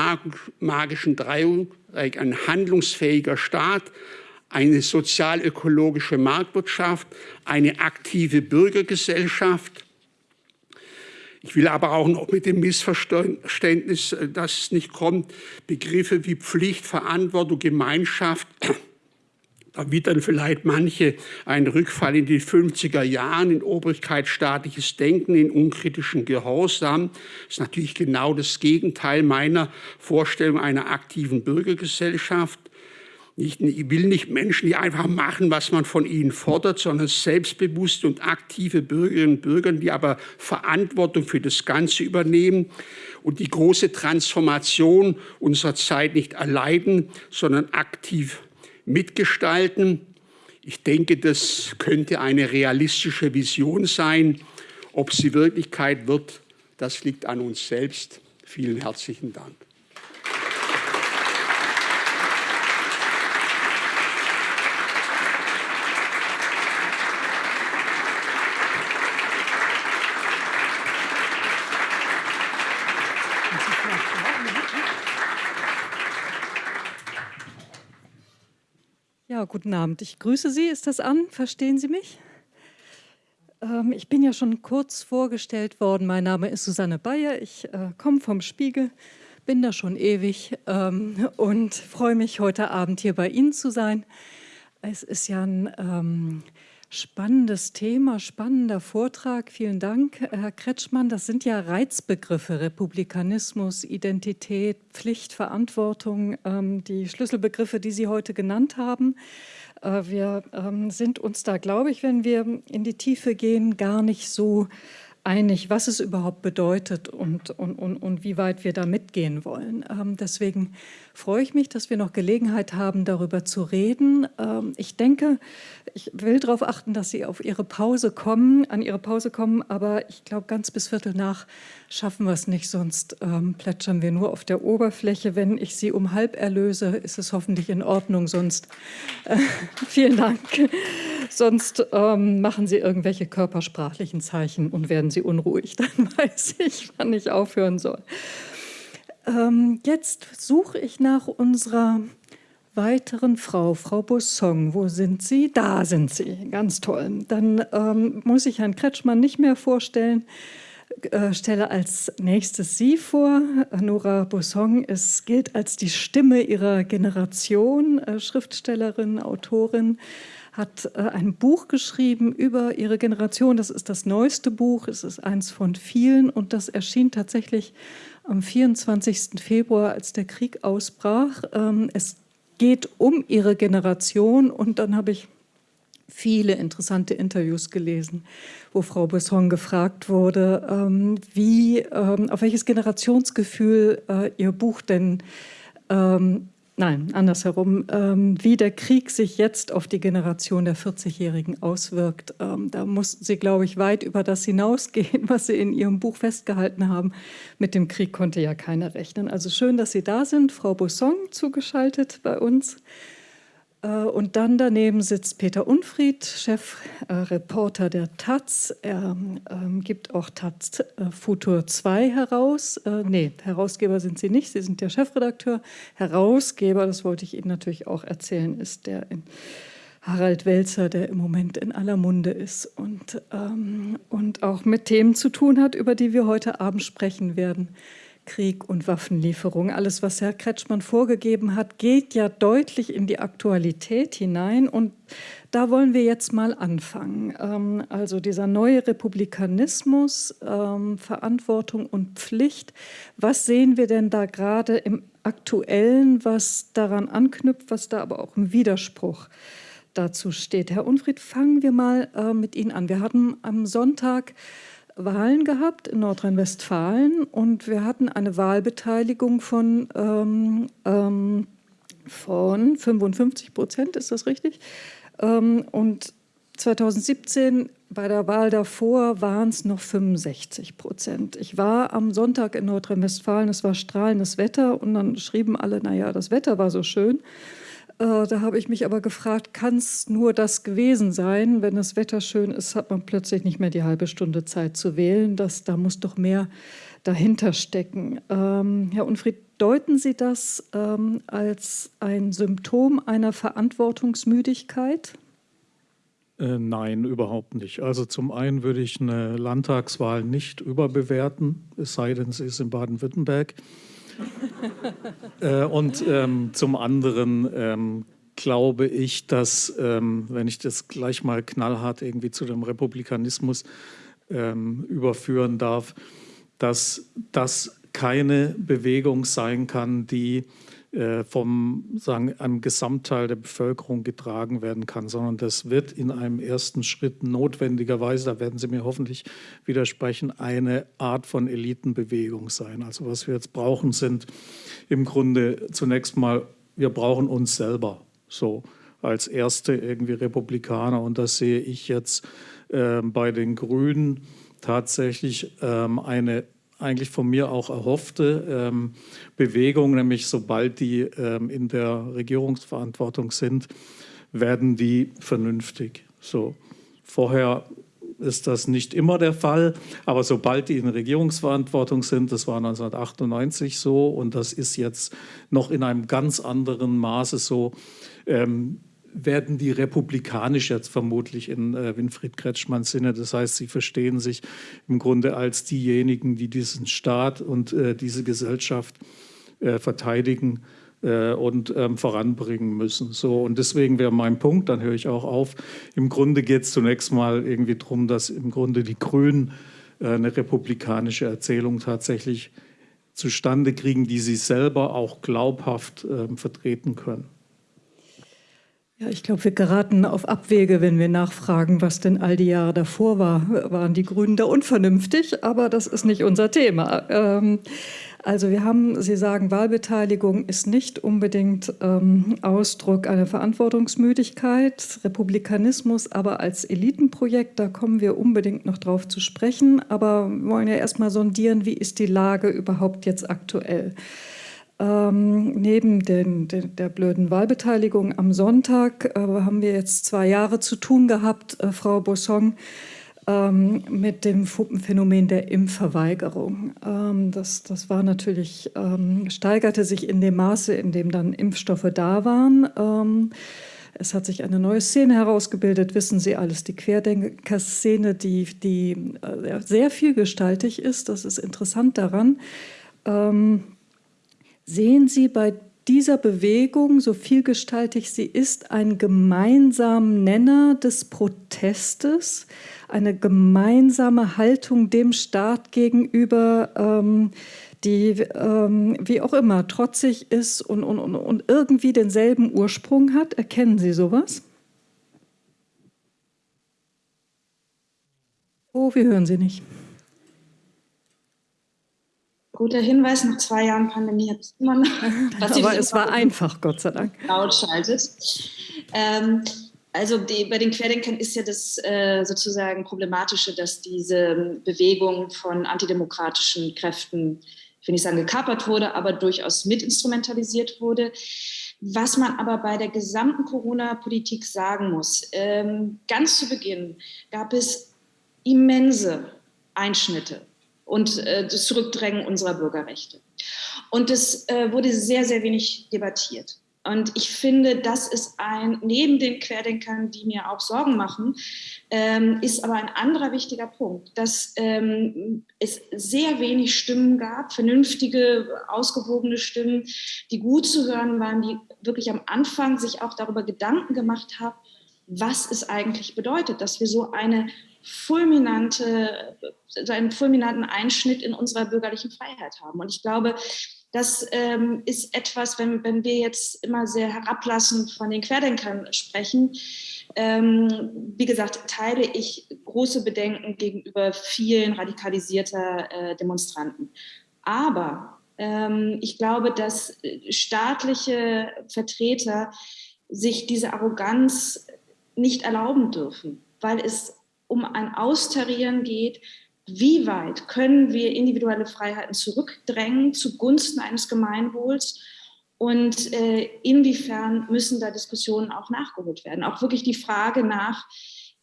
magischen Dreieck, ein handlungsfähiger Staat, eine sozialökologische Marktwirtschaft, eine aktive Bürgergesellschaft. Ich will aber auch noch mit dem Missverständnis, dass es nicht kommt, Begriffe wie Pflicht, Verantwortung, Gemeinschaft wird dann vielleicht manche einen Rückfall in die 50er Jahren in obrigkeitsstaatliches Denken, in unkritischen Gehorsam. Das ist natürlich genau das Gegenteil meiner Vorstellung einer aktiven Bürgergesellschaft. Ich will nicht Menschen, die einfach machen, was man von ihnen fordert, sondern selbstbewusste und aktive Bürgerinnen und Bürger, die aber Verantwortung für das Ganze übernehmen und die große Transformation unserer Zeit nicht erleiden, sondern aktiv mitgestalten. Ich denke, das könnte eine realistische Vision sein. Ob sie Wirklichkeit wird, das liegt an uns selbst. Vielen herzlichen Dank. Guten Abend. Ich grüße Sie. Ist das an? Verstehen Sie mich? Ähm, ich bin ja schon kurz vorgestellt worden. Mein Name ist Susanne Bayer. Ich äh, komme vom Spiegel, bin da schon ewig ähm, und freue mich, heute Abend hier bei Ihnen zu sein. Es ist ja ein ähm, Spannendes Thema, spannender Vortrag. Vielen Dank, Herr Kretschmann. Das sind ja Reizbegriffe, Republikanismus, Identität, Pflicht, Verantwortung, ähm, die Schlüsselbegriffe, die Sie heute genannt haben. Äh, wir ähm, sind uns da, glaube ich, wenn wir in die Tiefe gehen, gar nicht so einig, was es überhaupt bedeutet und, und, und, und wie weit wir da mitgehen wollen. Ähm, deswegen freue ich mich, dass wir noch Gelegenheit haben, darüber zu reden. Ähm, ich denke, ich will darauf achten, dass Sie auf Ihre Pause kommen, an Ihre Pause kommen, aber ich glaube, ganz bis Viertel nach schaffen wir es nicht, sonst ähm, plätschern wir nur auf der Oberfläche. Wenn ich Sie um halb erlöse, ist es hoffentlich in Ordnung, sonst äh, vielen Dank. Sonst ähm, machen Sie irgendwelche körpersprachlichen Zeichen und werden Sie unruhig, dann weiß ich, wann ich aufhören soll. Ähm, jetzt suche ich nach unserer weiteren Frau, Frau Bossong. Wo sind Sie? Da sind Sie. Ganz toll. Dann ähm, muss ich Herrn Kretschmann nicht mehr vorstellen. Äh, stelle als nächstes Sie vor. Nora Bossong ist, gilt als die Stimme ihrer Generation, äh, Schriftstellerin, Autorin, hat äh, ein Buch geschrieben über ihre Generation. Das ist das neueste Buch, es ist eins von vielen und das erschien tatsächlich am 24. Februar, als der Krieg ausbrach. Ähm, es geht um ihre Generation und dann habe ich viele interessante Interviews gelesen, wo Frau Besson gefragt wurde, ähm, wie, ähm, auf welches Generationsgefühl äh, ihr Buch denn Nein, andersherum, ähm, wie der Krieg sich jetzt auf die Generation der 40-Jährigen auswirkt. Ähm, da mussten Sie, glaube ich, weit über das hinausgehen, was Sie in Ihrem Buch festgehalten haben. Mit dem Krieg konnte ja keiner rechnen. Also schön, dass Sie da sind. Frau Busson zugeschaltet bei uns. Äh, und dann daneben sitzt Peter Unfried, Chefreporter äh, der Taz. Er ähm, gibt auch Taz äh, Futur 2 heraus. Äh, nee, Herausgeber sind Sie nicht, Sie sind der Chefredakteur. Herausgeber, das wollte ich Ihnen natürlich auch erzählen, ist der Harald Welzer, der im Moment in aller Munde ist und, ähm, und auch mit Themen zu tun hat, über die wir heute Abend sprechen werden. Krieg und Waffenlieferung. Alles, was Herr Kretschmann vorgegeben hat, geht ja deutlich in die Aktualität hinein. Und da wollen wir jetzt mal anfangen. Ähm, also dieser neue Republikanismus, ähm, Verantwortung und Pflicht. Was sehen wir denn da gerade im Aktuellen, was daran anknüpft, was da aber auch im Widerspruch dazu steht? Herr Unfried, fangen wir mal äh, mit Ihnen an. Wir hatten am Sonntag Wahlen gehabt in Nordrhein-Westfalen und wir hatten eine Wahlbeteiligung von, ähm, ähm, von 55 Prozent, ist das richtig? Ähm, und 2017 bei der Wahl davor waren es noch 65 Prozent. Ich war am Sonntag in Nordrhein-Westfalen, es war strahlendes Wetter und dann schrieben alle, naja, das Wetter war so schön. Äh, da habe ich mich aber gefragt, kann es nur das gewesen sein? Wenn das Wetter schön ist, hat man plötzlich nicht mehr die halbe Stunde Zeit zu wählen. Das, da muss doch mehr dahinter stecken. Ähm, Herr Unfried, deuten Sie das ähm, als ein Symptom einer Verantwortungsmüdigkeit? Äh, nein, überhaupt nicht. Also zum einen würde ich eine Landtagswahl nicht überbewerten, es sei denn, sie ist in Baden-Württemberg. äh, und ähm, zum anderen ähm, glaube ich, dass, ähm, wenn ich das gleich mal knallhart irgendwie zu dem Republikanismus ähm, überführen darf, dass das keine Bewegung sein kann, die vom sagen, einem Gesamtteil der Bevölkerung getragen werden kann, sondern das wird in einem ersten Schritt notwendigerweise, da werden Sie mir hoffentlich widersprechen, eine Art von Elitenbewegung sein. Also was wir jetzt brauchen, sind im Grunde zunächst mal, wir brauchen uns selber so als erste irgendwie Republikaner und das sehe ich jetzt äh, bei den Grünen tatsächlich ähm, eine eigentlich von mir auch erhoffte ähm, Bewegung, nämlich sobald die ähm, in der Regierungsverantwortung sind, werden die vernünftig. So. Vorher ist das nicht immer der Fall, aber sobald die in Regierungsverantwortung sind, das war 1998 so und das ist jetzt noch in einem ganz anderen Maße so, ähm, werden die republikanisch jetzt vermutlich in äh, Winfried Kretschmanns Sinne. Das heißt, sie verstehen sich im Grunde als diejenigen, die diesen Staat und äh, diese Gesellschaft äh, verteidigen äh, und ähm, voranbringen müssen. So, und deswegen wäre mein Punkt, dann höre ich auch auf. Im Grunde geht es zunächst mal irgendwie darum, dass im Grunde die Grünen äh, eine republikanische Erzählung tatsächlich zustande kriegen, die sie selber auch glaubhaft ähm, vertreten können. Ja, ich glaube, wir geraten auf Abwege, wenn wir nachfragen, was denn all die Jahre davor war. Waren die Grünen da unvernünftig? Aber das ist nicht unser Thema. Ähm, also wir haben, Sie sagen, Wahlbeteiligung ist nicht unbedingt ähm, Ausdruck einer Verantwortungsmüdigkeit, Republikanismus aber als Elitenprojekt, da kommen wir unbedingt noch drauf zu sprechen. Aber wir wollen ja erstmal sondieren, wie ist die Lage überhaupt jetzt aktuell? Ähm, neben den, den, der blöden Wahlbeteiligung am Sonntag äh, haben wir jetzt zwei Jahre zu tun gehabt, äh, Frau Bossong, ähm, mit dem Phänomen der Impfverweigerung. Ähm, das, das war natürlich, ähm, steigerte sich in dem Maße, in dem dann Impfstoffe da waren. Ähm, es hat sich eine neue Szene herausgebildet, wissen Sie alles, die Querdenker-Szene, die, die äh, sehr vielgestaltig ist. Das ist interessant daran. Ähm, Sehen Sie bei dieser Bewegung, so vielgestaltig sie ist, einen gemeinsamen Nenner des Protestes, eine gemeinsame Haltung dem Staat gegenüber, ähm, die, ähm, wie auch immer, trotzig ist und, und, und irgendwie denselben Ursprung hat? Erkennen Sie sowas? Oh, wir hören Sie nicht. Guter Hinweis, nach zwei Jahren Pandemie hat es immer noch. Aber es war einfach, Gott sei Dank. Laut schaltet. Ähm, also die, bei den Querdenkern ist ja das äh, sozusagen Problematische, dass diese Bewegung von antidemokratischen Kräften, ich will nicht sagen gekapert wurde, aber durchaus mitinstrumentalisiert wurde. Was man aber bei der gesamten Corona-Politik sagen muss, ähm, ganz zu Beginn gab es immense Einschnitte und äh, das Zurückdrängen unserer Bürgerrechte. Und es äh, wurde sehr, sehr wenig debattiert. Und ich finde, das ist ein, neben den Querdenkern, die mir auch Sorgen machen, ähm, ist aber ein anderer wichtiger Punkt, dass ähm, es sehr wenig Stimmen gab, vernünftige, ausgewogene Stimmen, die gut zu hören waren, die wirklich am Anfang sich auch darüber Gedanken gemacht haben, was es eigentlich bedeutet, dass wir so eine fulminante, einen fulminanten Einschnitt in unserer bürgerlichen Freiheit haben. Und ich glaube, das ähm, ist etwas, wenn, wenn wir jetzt immer sehr herablassend von den Querdenkern sprechen. Ähm, wie gesagt, teile ich große Bedenken gegenüber vielen radikalisierter äh, Demonstranten. Aber ähm, ich glaube, dass staatliche Vertreter sich diese Arroganz nicht erlauben dürfen, weil es um ein Austarieren geht, wie weit können wir individuelle Freiheiten zurückdrängen zugunsten eines Gemeinwohls und äh, inwiefern müssen da Diskussionen auch nachgeholt werden. Auch wirklich die Frage nach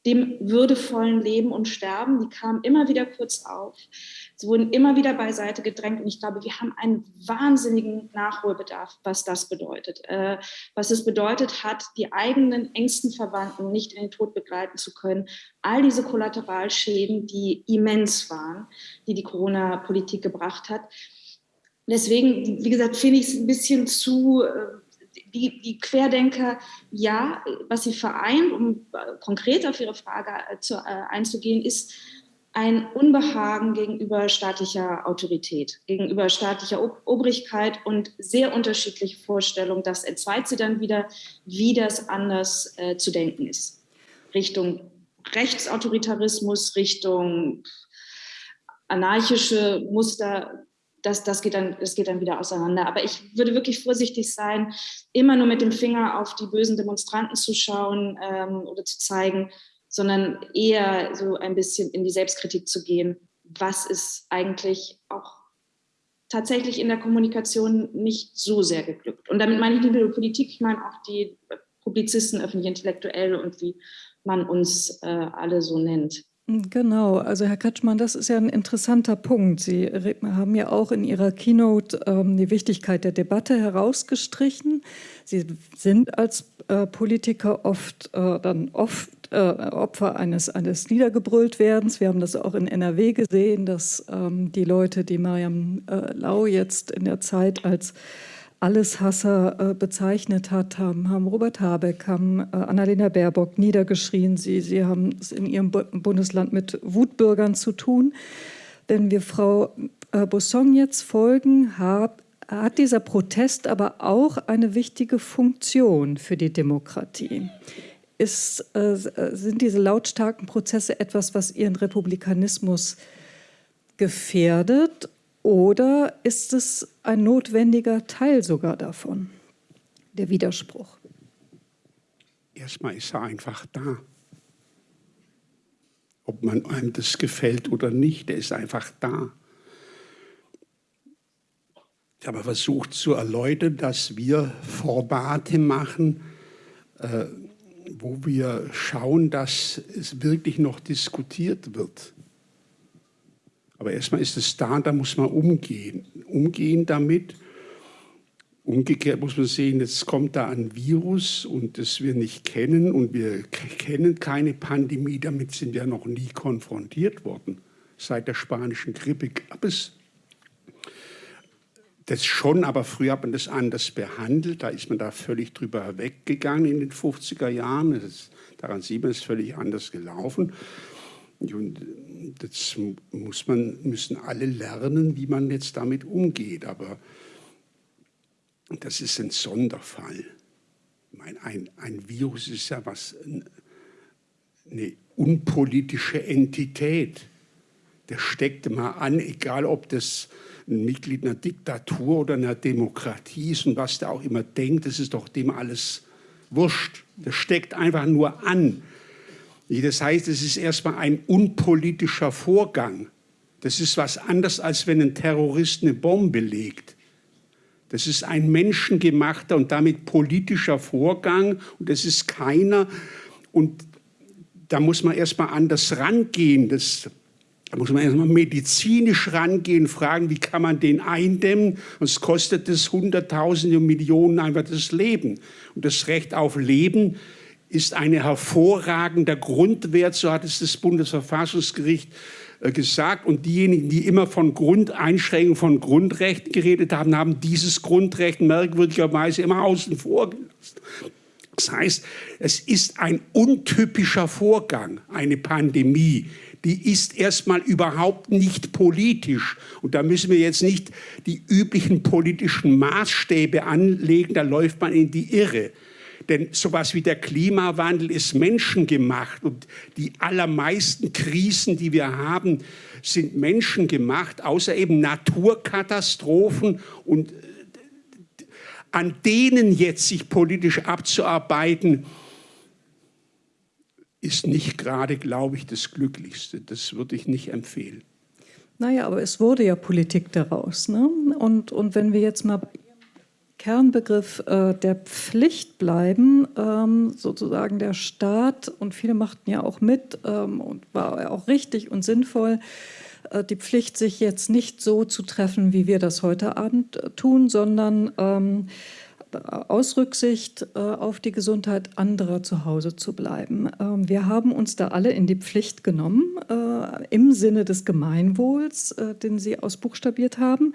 dem würdevollen Leben und Sterben, die kam immer wieder kurz auf. Sie wurden immer wieder beiseite gedrängt und ich glaube, wir haben einen wahnsinnigen Nachholbedarf, was das bedeutet. Äh, was es bedeutet hat, die eigenen engsten Verwandten nicht in den Tod begleiten zu können. All diese Kollateralschäden, die immens waren, die die Corona-Politik gebracht hat. Deswegen, wie gesagt, finde ich es ein bisschen zu äh, die, die, Querdenker, ja, was sie vereint, um äh, konkret auf Ihre Frage äh, zu, äh, einzugehen, ist ein Unbehagen gegenüber staatlicher Autorität, gegenüber staatlicher Obrigkeit und sehr unterschiedliche Vorstellungen. Das entzweit sie dann wieder, wie das anders äh, zu denken ist. Richtung Rechtsautoritarismus, Richtung anarchische Muster, das, das, geht dann, das geht dann wieder auseinander. Aber ich würde wirklich vorsichtig sein, immer nur mit dem Finger auf die bösen Demonstranten zu schauen ähm, oder zu zeigen, sondern eher so ein bisschen in die Selbstkritik zu gehen. Was ist eigentlich auch tatsächlich in der Kommunikation nicht so sehr geglückt? Und damit meine ich nicht nur die Politik, ich meine auch die Publizisten, öffentlich Intellektuelle und wie man uns äh, alle so nennt. Genau, also Herr Kretschmann, das ist ja ein interessanter Punkt. Sie haben ja auch in Ihrer Keynote ähm, die Wichtigkeit der Debatte herausgestrichen. Sie sind als äh, Politiker oft äh, dann oft äh, Opfer eines, eines Niedergebrülltwerdens. Wir haben das auch in NRW gesehen, dass ähm, die Leute, die Mariam äh, Lau jetzt in der Zeit als Alleshasser äh, bezeichnet hat, haben, haben Robert Habeck, haben äh, Annalena Baerbock niedergeschrien. Sie, sie haben es in ihrem Bundesland mit Wutbürgern zu tun. Wenn wir Frau äh, Bosson jetzt folgen, hat, hat dieser Protest aber auch eine wichtige Funktion für die Demokratie. Ist, äh, sind diese lautstarken Prozesse etwas, was ihren Republikanismus gefährdet oder ist es ein notwendiger Teil sogar davon, der Widerspruch? Erstmal ist er einfach da. Ob man einem das gefällt oder nicht, der ist einfach da. Ich habe versucht zu erläutern, dass wir Formate machen, äh, wo wir schauen, dass es wirklich noch diskutiert wird. Aber erstmal ist es da, da muss man umgehen. Umgehen damit. Umgekehrt muss man sehen, jetzt kommt da ein Virus und das wir nicht kennen und wir kennen keine Pandemie, damit sind wir noch nie konfrontiert worden. Seit der spanischen Grippe gab es das schon, aber früher hat man das anders behandelt. Da ist man da völlig drüber weggegangen in den 50er Jahren. Das, daran sieht man, es ist völlig anders gelaufen. Und das muss man, müssen alle lernen, wie man jetzt damit umgeht. Aber das ist ein Sonderfall. Meine, ein, ein Virus ist ja was, eine unpolitische Entität. Der steckt mal an, egal ob das ein Mitglied einer Diktatur oder einer Demokratie ist und was der auch immer denkt, das ist doch dem alles wurscht. Der steckt einfach nur an. Das heißt, es ist erstmal ein unpolitischer Vorgang. Das ist was anderes, als wenn ein Terrorist eine Bombe legt. Das ist ein menschengemachter und damit politischer Vorgang und das ist keiner. Und da muss man erstmal anders rangehen. Das, da muss man erstmal medizinisch rangehen, fragen, wie kann man den eindämmen. Es kostet es Hunderttausende und Millionen einfach das Leben. Und das Recht auf Leben ist ein hervorragender Grundwert, so hat es das Bundesverfassungsgericht äh, gesagt. Und diejenigen, die immer von Grundeinschränkungen von Grundrechten geredet haben, haben dieses Grundrecht merkwürdigerweise immer außen vor gelassen. Das heißt, es ist ein untypischer Vorgang, eine Pandemie. Die ist erstmal überhaupt nicht politisch. Und da müssen wir jetzt nicht die üblichen politischen Maßstäbe anlegen, da läuft man in die Irre. Denn sowas wie der Klimawandel ist menschengemacht und die allermeisten Krisen, die wir haben, sind menschengemacht, außer eben Naturkatastrophen und äh, an denen jetzt sich politisch abzuarbeiten, ist nicht gerade, glaube ich, das Glücklichste. Das würde ich nicht empfehlen. Naja, aber es wurde ja Politik daraus. Ne? Und, und wenn wir jetzt mal Kernbegriff äh, der Pflicht bleiben, ähm, sozusagen der Staat, und viele machten ja auch mit ähm, und war auch richtig und sinnvoll, äh, die Pflicht, sich jetzt nicht so zu treffen, wie wir das heute Abend äh, tun, sondern ähm, aus Rücksicht äh, auf die Gesundheit anderer zu Hause zu bleiben. Ähm, wir haben uns da alle in die Pflicht genommen, äh, im Sinne des Gemeinwohls, äh, den Sie ausbuchstabiert haben,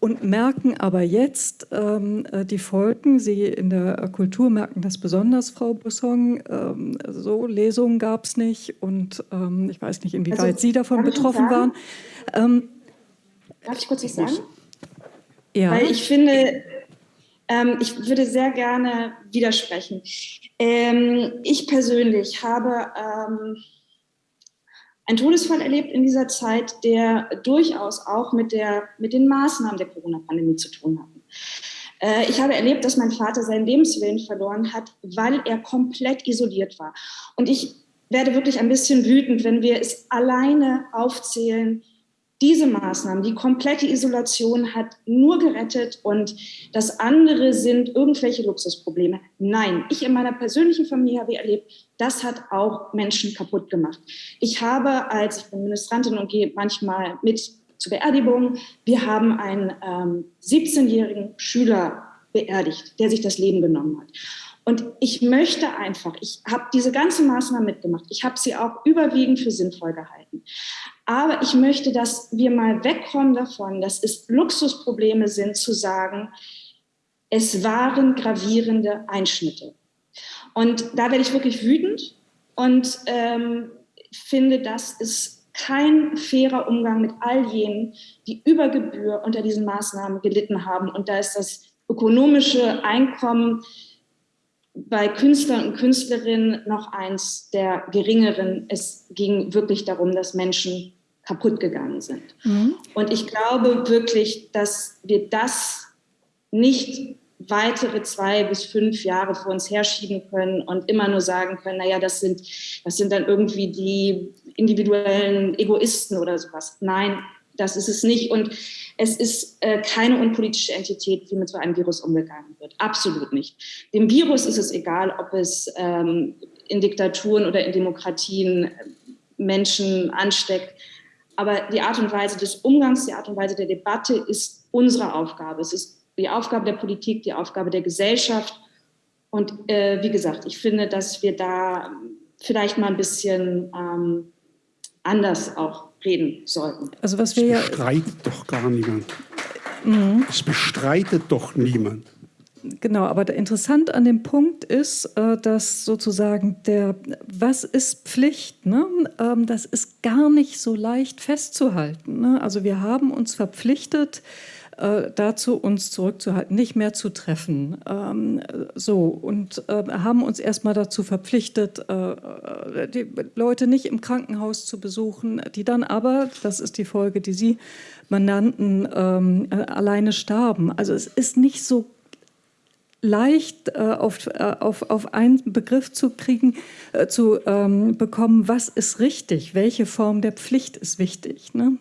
und merken aber jetzt ähm, die Folgen. Sie in der Kultur merken das besonders, Frau Busson. Ähm, so Lesungen gab es nicht und ich weiß nicht, inwieweit also, Sie davon betroffen waren. Darf ich kurz was sagen? Ja. Weil ich finde, ähm, ich würde sehr gerne widersprechen. Ähm, ich persönlich habe ähm, einen Todesfall erlebt in dieser Zeit, der durchaus auch mit, der, mit den Maßnahmen der Corona-Pandemie zu tun hat. Äh, ich habe erlebt, dass mein Vater seinen Lebenswillen verloren hat, weil er komplett isoliert war. Und ich werde wirklich ein bisschen wütend, wenn wir es alleine aufzählen, diese Maßnahmen, die komplette Isolation hat nur gerettet und das andere sind irgendwelche Luxusprobleme. Nein, ich in meiner persönlichen Familie habe erlebt, das hat auch Menschen kaputt gemacht. Ich habe, als ich bin Ministrantin und gehe manchmal mit zur Beerdigung, wir haben einen ähm, 17-jährigen Schüler beerdigt, der sich das Leben genommen hat. Und ich möchte einfach, ich habe diese ganze Maßnahme mitgemacht. Ich habe sie auch überwiegend für sinnvoll gehalten. Aber ich möchte, dass wir mal wegkommen davon, dass es Luxusprobleme sind, zu sagen, es waren gravierende Einschnitte. Und da werde ich wirklich wütend und ähm, finde, das ist kein fairer Umgang mit all jenen, die über Gebühr unter diesen Maßnahmen gelitten haben. Und da ist das ökonomische Einkommen bei Künstlern und Künstlerinnen noch eins der geringeren. Es ging wirklich darum, dass Menschen kaputt gegangen sind. Mhm. Und ich glaube wirklich, dass wir das nicht weitere zwei bis fünf Jahre vor uns herschieben können und immer nur sagen können, naja, das sind, das sind dann irgendwie die individuellen Egoisten oder sowas. Nein, das ist es nicht. Und es ist äh, keine unpolitische Entität, wie mit so einem Virus umgegangen wird. Absolut nicht. Dem Virus ist es egal, ob es ähm, in Diktaturen oder in Demokratien Menschen ansteckt. Aber die Art und Weise des Umgangs, die Art und Weise der Debatte ist unsere Aufgabe. Es ist die Aufgabe der Politik, die Aufgabe der Gesellschaft. Und äh, wie gesagt, ich finde, dass wir da vielleicht mal ein bisschen ähm, anders auch reden sollten. Also was wir das bestreitet doch gar niemand. Mhm. Das bestreitet doch niemand. Genau, aber interessant an dem Punkt ist, äh, dass sozusagen der, was ist Pflicht, ne? Ähm, das ist gar nicht so leicht festzuhalten. Ne? Also wir haben uns verpflichtet, äh, dazu, uns zurückzuhalten, nicht mehr zu treffen. Ähm, so, und äh, haben uns erstmal dazu verpflichtet, äh, äh, die Leute nicht im Krankenhaus zu besuchen, die dann aber, das ist die Folge, die Sie benannten, ähm, äh, alleine starben. Also es ist nicht so leicht äh, auf, äh, auf, auf einen Begriff zu kriegen, äh, zu ähm, bekommen, was ist richtig, welche Form der Pflicht ist wichtig. Ne?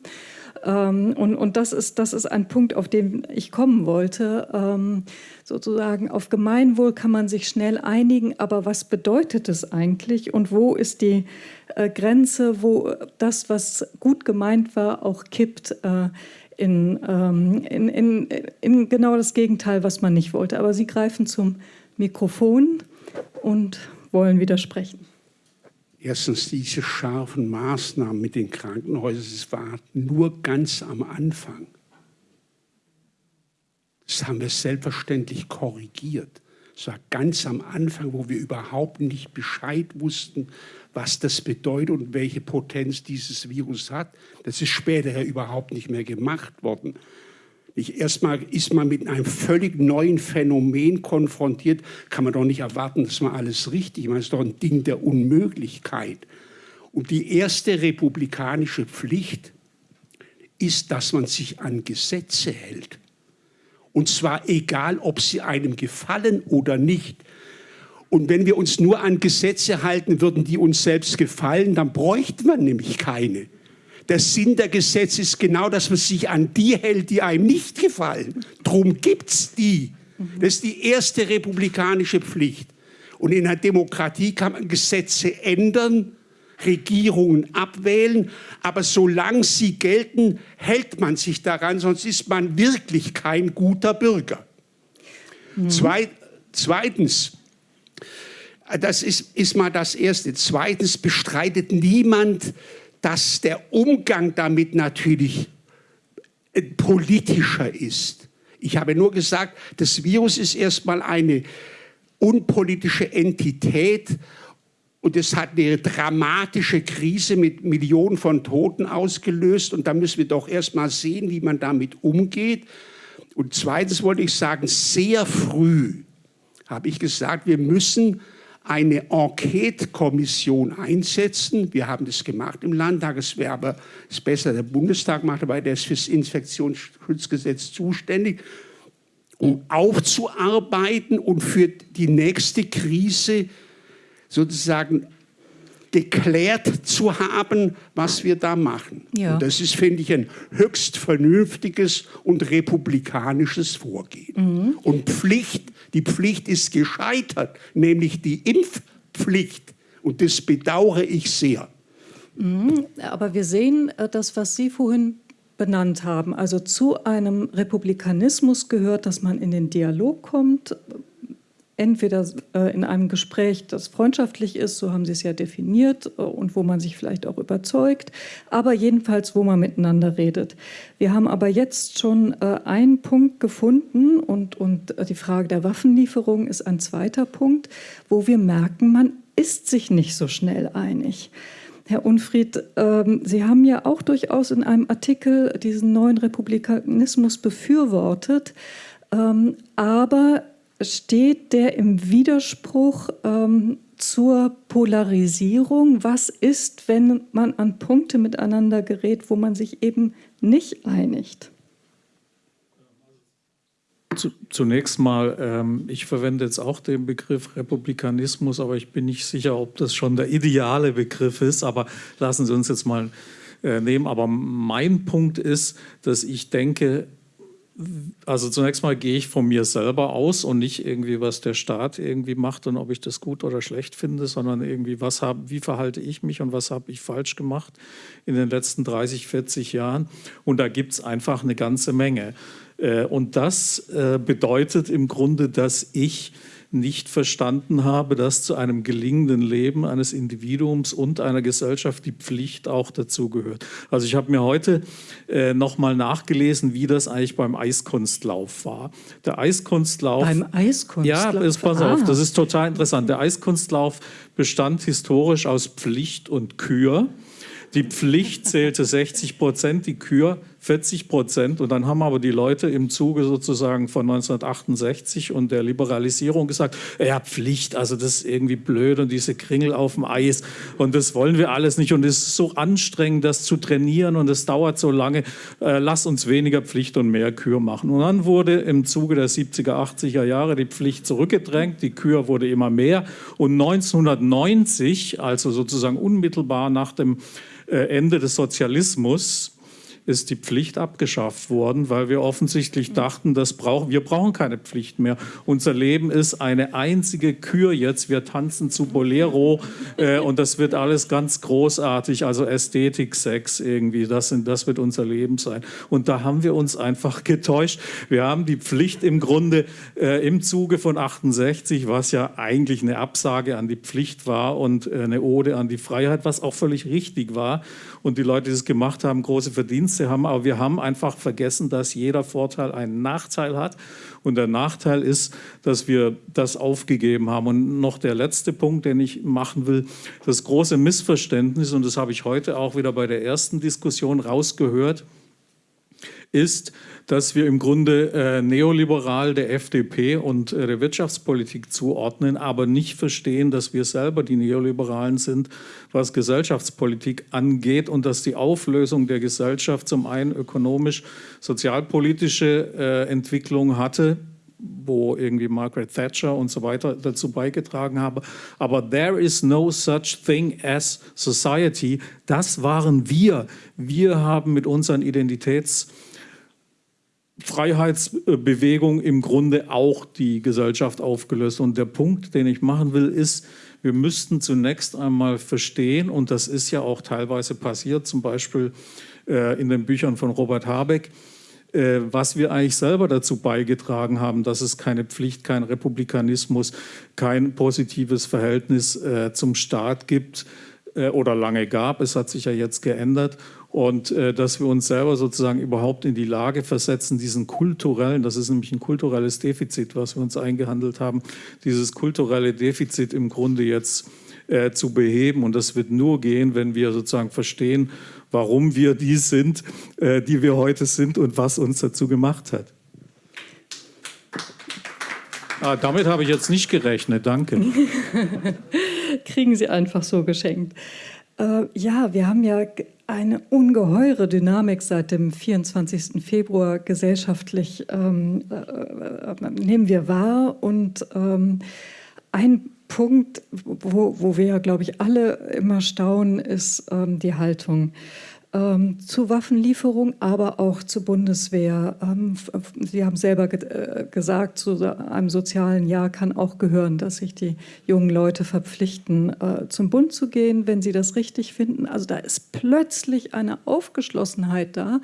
Ähm, und und das, ist, das ist ein Punkt, auf den ich kommen wollte. Ähm, sozusagen auf Gemeinwohl kann man sich schnell einigen, aber was bedeutet es eigentlich und wo ist die äh, Grenze, wo das, was gut gemeint war, auch kippt äh, in, ähm, in, in, in genau das Gegenteil, was man nicht wollte. Aber Sie greifen zum Mikrofon und wollen widersprechen. Erstens diese scharfen Maßnahmen mit den Krankenhäusern, es war nur ganz am Anfang. Das haben wir selbstverständlich korrigiert. Es war ganz am Anfang, wo wir überhaupt nicht Bescheid wussten, was das bedeutet und welche Potenz dieses Virus hat. Das ist später ja überhaupt nicht mehr gemacht worden. Erstmal ist man mit einem völlig neuen Phänomen konfrontiert, kann man doch nicht erwarten, dass man alles richtig macht. Das ist doch ein Ding der Unmöglichkeit. Und die erste republikanische Pflicht ist, dass man sich an Gesetze hält. Und zwar egal, ob sie einem gefallen oder nicht. Und wenn wir uns nur an Gesetze halten würden, die uns selbst gefallen, dann bräuchte man nämlich keine. Der Sinn der Gesetze ist genau, dass man sich an die hält, die einem nicht gefallen. Drum gibt es die. Das ist die erste republikanische Pflicht. Und in einer Demokratie kann man Gesetze ändern, Regierungen abwählen, aber solange sie gelten, hält man sich daran, sonst ist man wirklich kein guter Bürger. Mhm. zweitens, das ist, ist mal das Erste. Zweitens bestreitet niemand, dass der Umgang damit natürlich äh, politischer ist. Ich habe nur gesagt, das Virus ist erstmal eine unpolitische Entität und es hat eine dramatische Krise mit Millionen von Toten ausgelöst. Und da müssen wir doch erst mal sehen, wie man damit umgeht. Und zweitens wollte ich sagen, sehr früh habe ich gesagt, wir müssen eine Enquete-Kommission einsetzen. Wir haben das gemacht im Landtag. Es wäre aber es besser, der Bundestag macht, weil der ist fürs Infektionsschutzgesetz zuständig, um aufzuarbeiten und für die nächste Krise sozusagen geklärt zu haben, was wir da machen. Ja. Und das ist, finde ich, ein höchst vernünftiges und republikanisches Vorgehen. Mhm. Und Pflicht, die Pflicht ist gescheitert, nämlich die Impfpflicht. Und das bedauere ich sehr. Mhm. Aber wir sehen äh, das, was Sie vorhin benannt haben. Also zu einem Republikanismus gehört, dass man in den Dialog kommt, entweder äh, in einem Gespräch, das freundschaftlich ist, so haben Sie es ja definiert, äh, und wo man sich vielleicht auch überzeugt, aber jedenfalls, wo man miteinander redet. Wir haben aber jetzt schon äh, einen Punkt gefunden und, und die Frage der Waffenlieferung ist ein zweiter Punkt, wo wir merken, man ist sich nicht so schnell einig. Herr Unfried, ähm, Sie haben ja auch durchaus in einem Artikel diesen neuen Republikanismus befürwortet, ähm, aber steht der im Widerspruch ähm, zur Polarisierung? Was ist, wenn man an Punkte miteinander gerät, wo man sich eben nicht einigt? Zunächst mal, ähm, ich verwende jetzt auch den Begriff Republikanismus, aber ich bin nicht sicher, ob das schon der ideale Begriff ist. Aber lassen Sie uns jetzt mal äh, nehmen. Aber mein Punkt ist, dass ich denke, also zunächst mal gehe ich von mir selber aus und nicht irgendwie, was der Staat irgendwie macht und ob ich das gut oder schlecht finde, sondern irgendwie, was hab, wie verhalte ich mich und was habe ich falsch gemacht in den letzten 30, 40 Jahren. Und da gibt es einfach eine ganze Menge. Äh, und das äh, bedeutet im Grunde, dass ich nicht verstanden habe, dass zu einem gelingenden Leben eines Individuums und einer Gesellschaft die Pflicht auch dazugehört. Also ich habe mir heute äh, nochmal nachgelesen, wie das eigentlich beim Eiskunstlauf war. Der Eiskunstlauf... Beim Eiskunstlauf? Ja, ist, pass ah. auf, das ist total interessant. Der Eiskunstlauf bestand historisch aus Pflicht und Kür. Die Pflicht zählte 60 Prozent, die Kür 40 Prozent. Und dann haben aber die Leute im Zuge sozusagen von 1968 und der Liberalisierung gesagt, ja, Pflicht, also das ist irgendwie blöd und diese Kringel auf dem Eis und das wollen wir alles nicht und es ist so anstrengend, das zu trainieren und es dauert so lange, äh, lass uns weniger Pflicht und mehr Kür machen. Und dann wurde im Zuge der 70er, 80er Jahre die Pflicht zurückgedrängt, die Kür wurde immer mehr und 1990, also sozusagen unmittelbar nach dem äh, Ende des Sozialismus, ist die Pflicht abgeschafft worden, weil wir offensichtlich dachten, das brauch, wir brauchen keine Pflicht mehr. Unser Leben ist eine einzige Kür jetzt. Wir tanzen zu Bolero äh, und das wird alles ganz großartig, also Ästhetik, Sex irgendwie, das, sind, das wird unser Leben sein. Und da haben wir uns einfach getäuscht. Wir haben die Pflicht im Grunde äh, im Zuge von 68, was ja eigentlich eine Absage an die Pflicht war und äh, eine Ode an die Freiheit, was auch völlig richtig war und die Leute, die es gemacht haben, große Verdienste haben. Aber wir haben einfach vergessen, dass jeder Vorteil einen Nachteil hat. Und der Nachteil ist, dass wir das aufgegeben haben. Und noch der letzte Punkt, den ich machen will, das große Missverständnis, und das habe ich heute auch wieder bei der ersten Diskussion rausgehört, ist, dass wir im Grunde äh, neoliberal der FDP und äh, der Wirtschaftspolitik zuordnen, aber nicht verstehen, dass wir selber die Neoliberalen sind, was Gesellschaftspolitik angeht und dass die Auflösung der Gesellschaft zum einen ökonomisch, sozialpolitische äh, Entwicklung hatte, wo irgendwie Margaret Thatcher und so weiter dazu beigetragen haben. Aber there is no such thing as society. Das waren wir. Wir haben mit unseren Identitäts- Freiheitsbewegung im Grunde auch die Gesellschaft aufgelöst. Und der Punkt, den ich machen will, ist, wir müssten zunächst einmal verstehen, und das ist ja auch teilweise passiert, zum Beispiel äh, in den Büchern von Robert Habeck, äh, was wir eigentlich selber dazu beigetragen haben, dass es keine Pflicht, kein Republikanismus, kein positives Verhältnis äh, zum Staat gibt oder lange gab. Es hat sich ja jetzt geändert und äh, dass wir uns selber sozusagen überhaupt in die Lage versetzen, diesen kulturellen, das ist nämlich ein kulturelles Defizit, was wir uns eingehandelt haben, dieses kulturelle Defizit im Grunde jetzt äh, zu beheben. Und das wird nur gehen, wenn wir sozusagen verstehen, warum wir die sind, äh, die wir heute sind und was uns dazu gemacht hat. Ah, damit habe ich jetzt nicht gerechnet, danke. Kriegen Sie einfach so geschenkt. Äh, ja, wir haben ja eine ungeheure Dynamik seit dem 24. Februar gesellschaftlich, ähm, äh, äh, nehmen wir wahr. Und ähm, ein Punkt, wo, wo wir, glaube ich, alle immer staunen, ist ähm, die Haltung ähm, zu Waffenlieferung, aber auch zur Bundeswehr. Ähm, Sie haben selber ge äh, gesagt, zu einem sozialen Jahr kann auch gehören, dass sich die jungen Leute verpflichten, äh, zum Bund zu gehen, wenn sie das richtig finden. Also da ist plötzlich eine Aufgeschlossenheit da,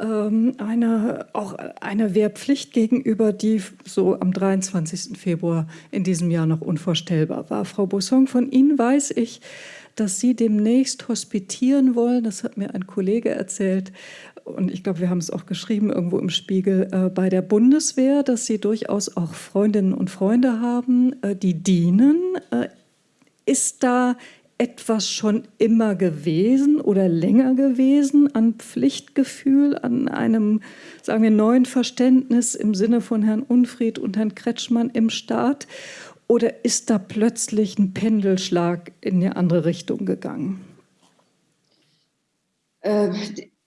ähm, eine, auch eine Wehrpflicht gegenüber, die so am 23. Februar in diesem Jahr noch unvorstellbar war. Frau Bossong, von Ihnen weiß ich, dass Sie demnächst hospitieren wollen. Das hat mir ein Kollege erzählt. Und ich glaube, wir haben es auch geschrieben irgendwo im Spiegel äh, bei der Bundeswehr, dass Sie durchaus auch Freundinnen und Freunde haben, äh, die dienen. Äh, ist da etwas schon immer gewesen oder länger gewesen an Pflichtgefühl, an einem, sagen wir, neuen Verständnis im Sinne von Herrn Unfried und Herrn Kretschmann im Staat? Oder ist da plötzlich ein Pendelschlag in eine andere Richtung gegangen? Äh,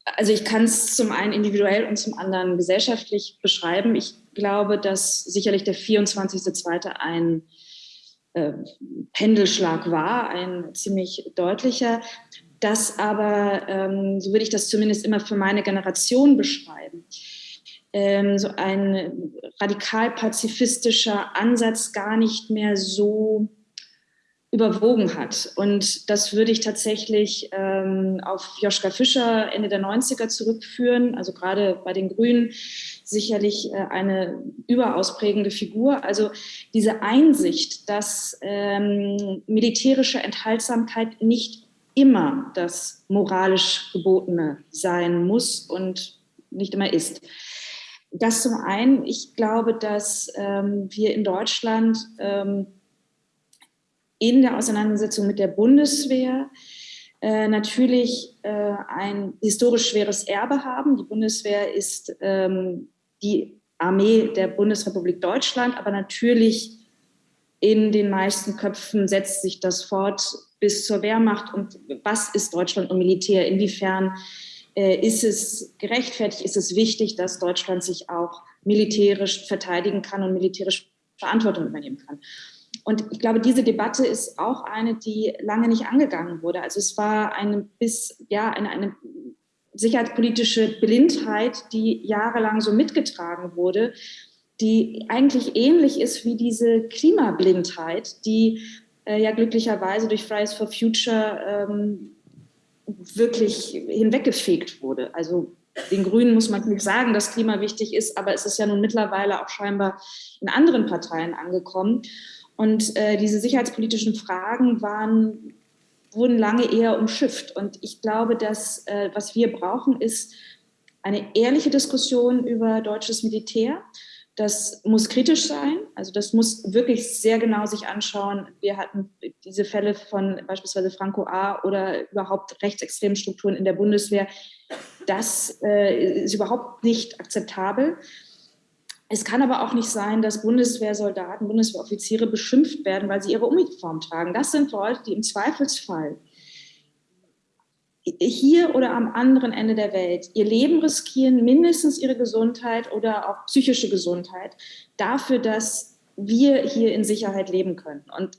also ich kann es zum einen individuell und zum anderen gesellschaftlich beschreiben. Ich glaube, dass sicherlich der 24.02. ein äh, Pendelschlag war, ein ziemlich deutlicher. Das aber, ähm, so würde ich das zumindest immer für meine Generation beschreiben, ähm, so ein radikal pazifistischer Ansatz gar nicht mehr so überwogen hat. Und das würde ich tatsächlich ähm, auf Joschka Fischer Ende der 90er zurückführen, also gerade bei den Grünen sicherlich äh, eine überaus prägende Figur. Also diese Einsicht, dass ähm, militärische Enthaltsamkeit nicht immer das moralisch Gebotene sein muss und nicht immer ist. Das zum einen. Ich glaube, dass ähm, wir in Deutschland ähm, in der Auseinandersetzung mit der Bundeswehr äh, natürlich äh, ein historisch schweres Erbe haben. Die Bundeswehr ist ähm, die Armee der Bundesrepublik Deutschland, aber natürlich in den meisten Köpfen setzt sich das fort bis zur Wehrmacht. Und was ist Deutschland und Militär? Inwiefern ist es gerechtfertigt, ist es wichtig, dass Deutschland sich auch militärisch verteidigen kann und militärisch Verantwortung übernehmen kann. Und ich glaube, diese Debatte ist auch eine, die lange nicht angegangen wurde. Also es war eine bis, ja, eine, eine sicherheitspolitische Blindheit, die jahrelang so mitgetragen wurde, die eigentlich ähnlich ist wie diese Klimablindheit, die äh, ja glücklicherweise durch Fridays for Future ähm, wirklich hinweggefegt wurde. Also den Grünen muss man nicht sagen, dass Klima wichtig ist, aber es ist ja nun mittlerweile auch scheinbar in anderen Parteien angekommen. Und äh, diese sicherheitspolitischen Fragen waren, wurden lange eher umschifft. Und ich glaube, dass äh, was wir brauchen, ist eine ehrliche Diskussion über deutsches Militär. Das muss kritisch sein, also das muss wirklich sehr genau sich anschauen. Wir hatten diese Fälle von beispielsweise Franco A. oder überhaupt rechtsextremen Strukturen in der Bundeswehr. Das äh, ist überhaupt nicht akzeptabel. Es kann aber auch nicht sein, dass Bundeswehrsoldaten, Bundeswehroffiziere beschimpft werden, weil sie ihre Uniform tragen. Das sind Leute, die im Zweifelsfall hier oder am anderen Ende der Welt ihr Leben riskieren, mindestens ihre Gesundheit oder auch psychische Gesundheit, dafür, dass wir hier in Sicherheit leben können. Und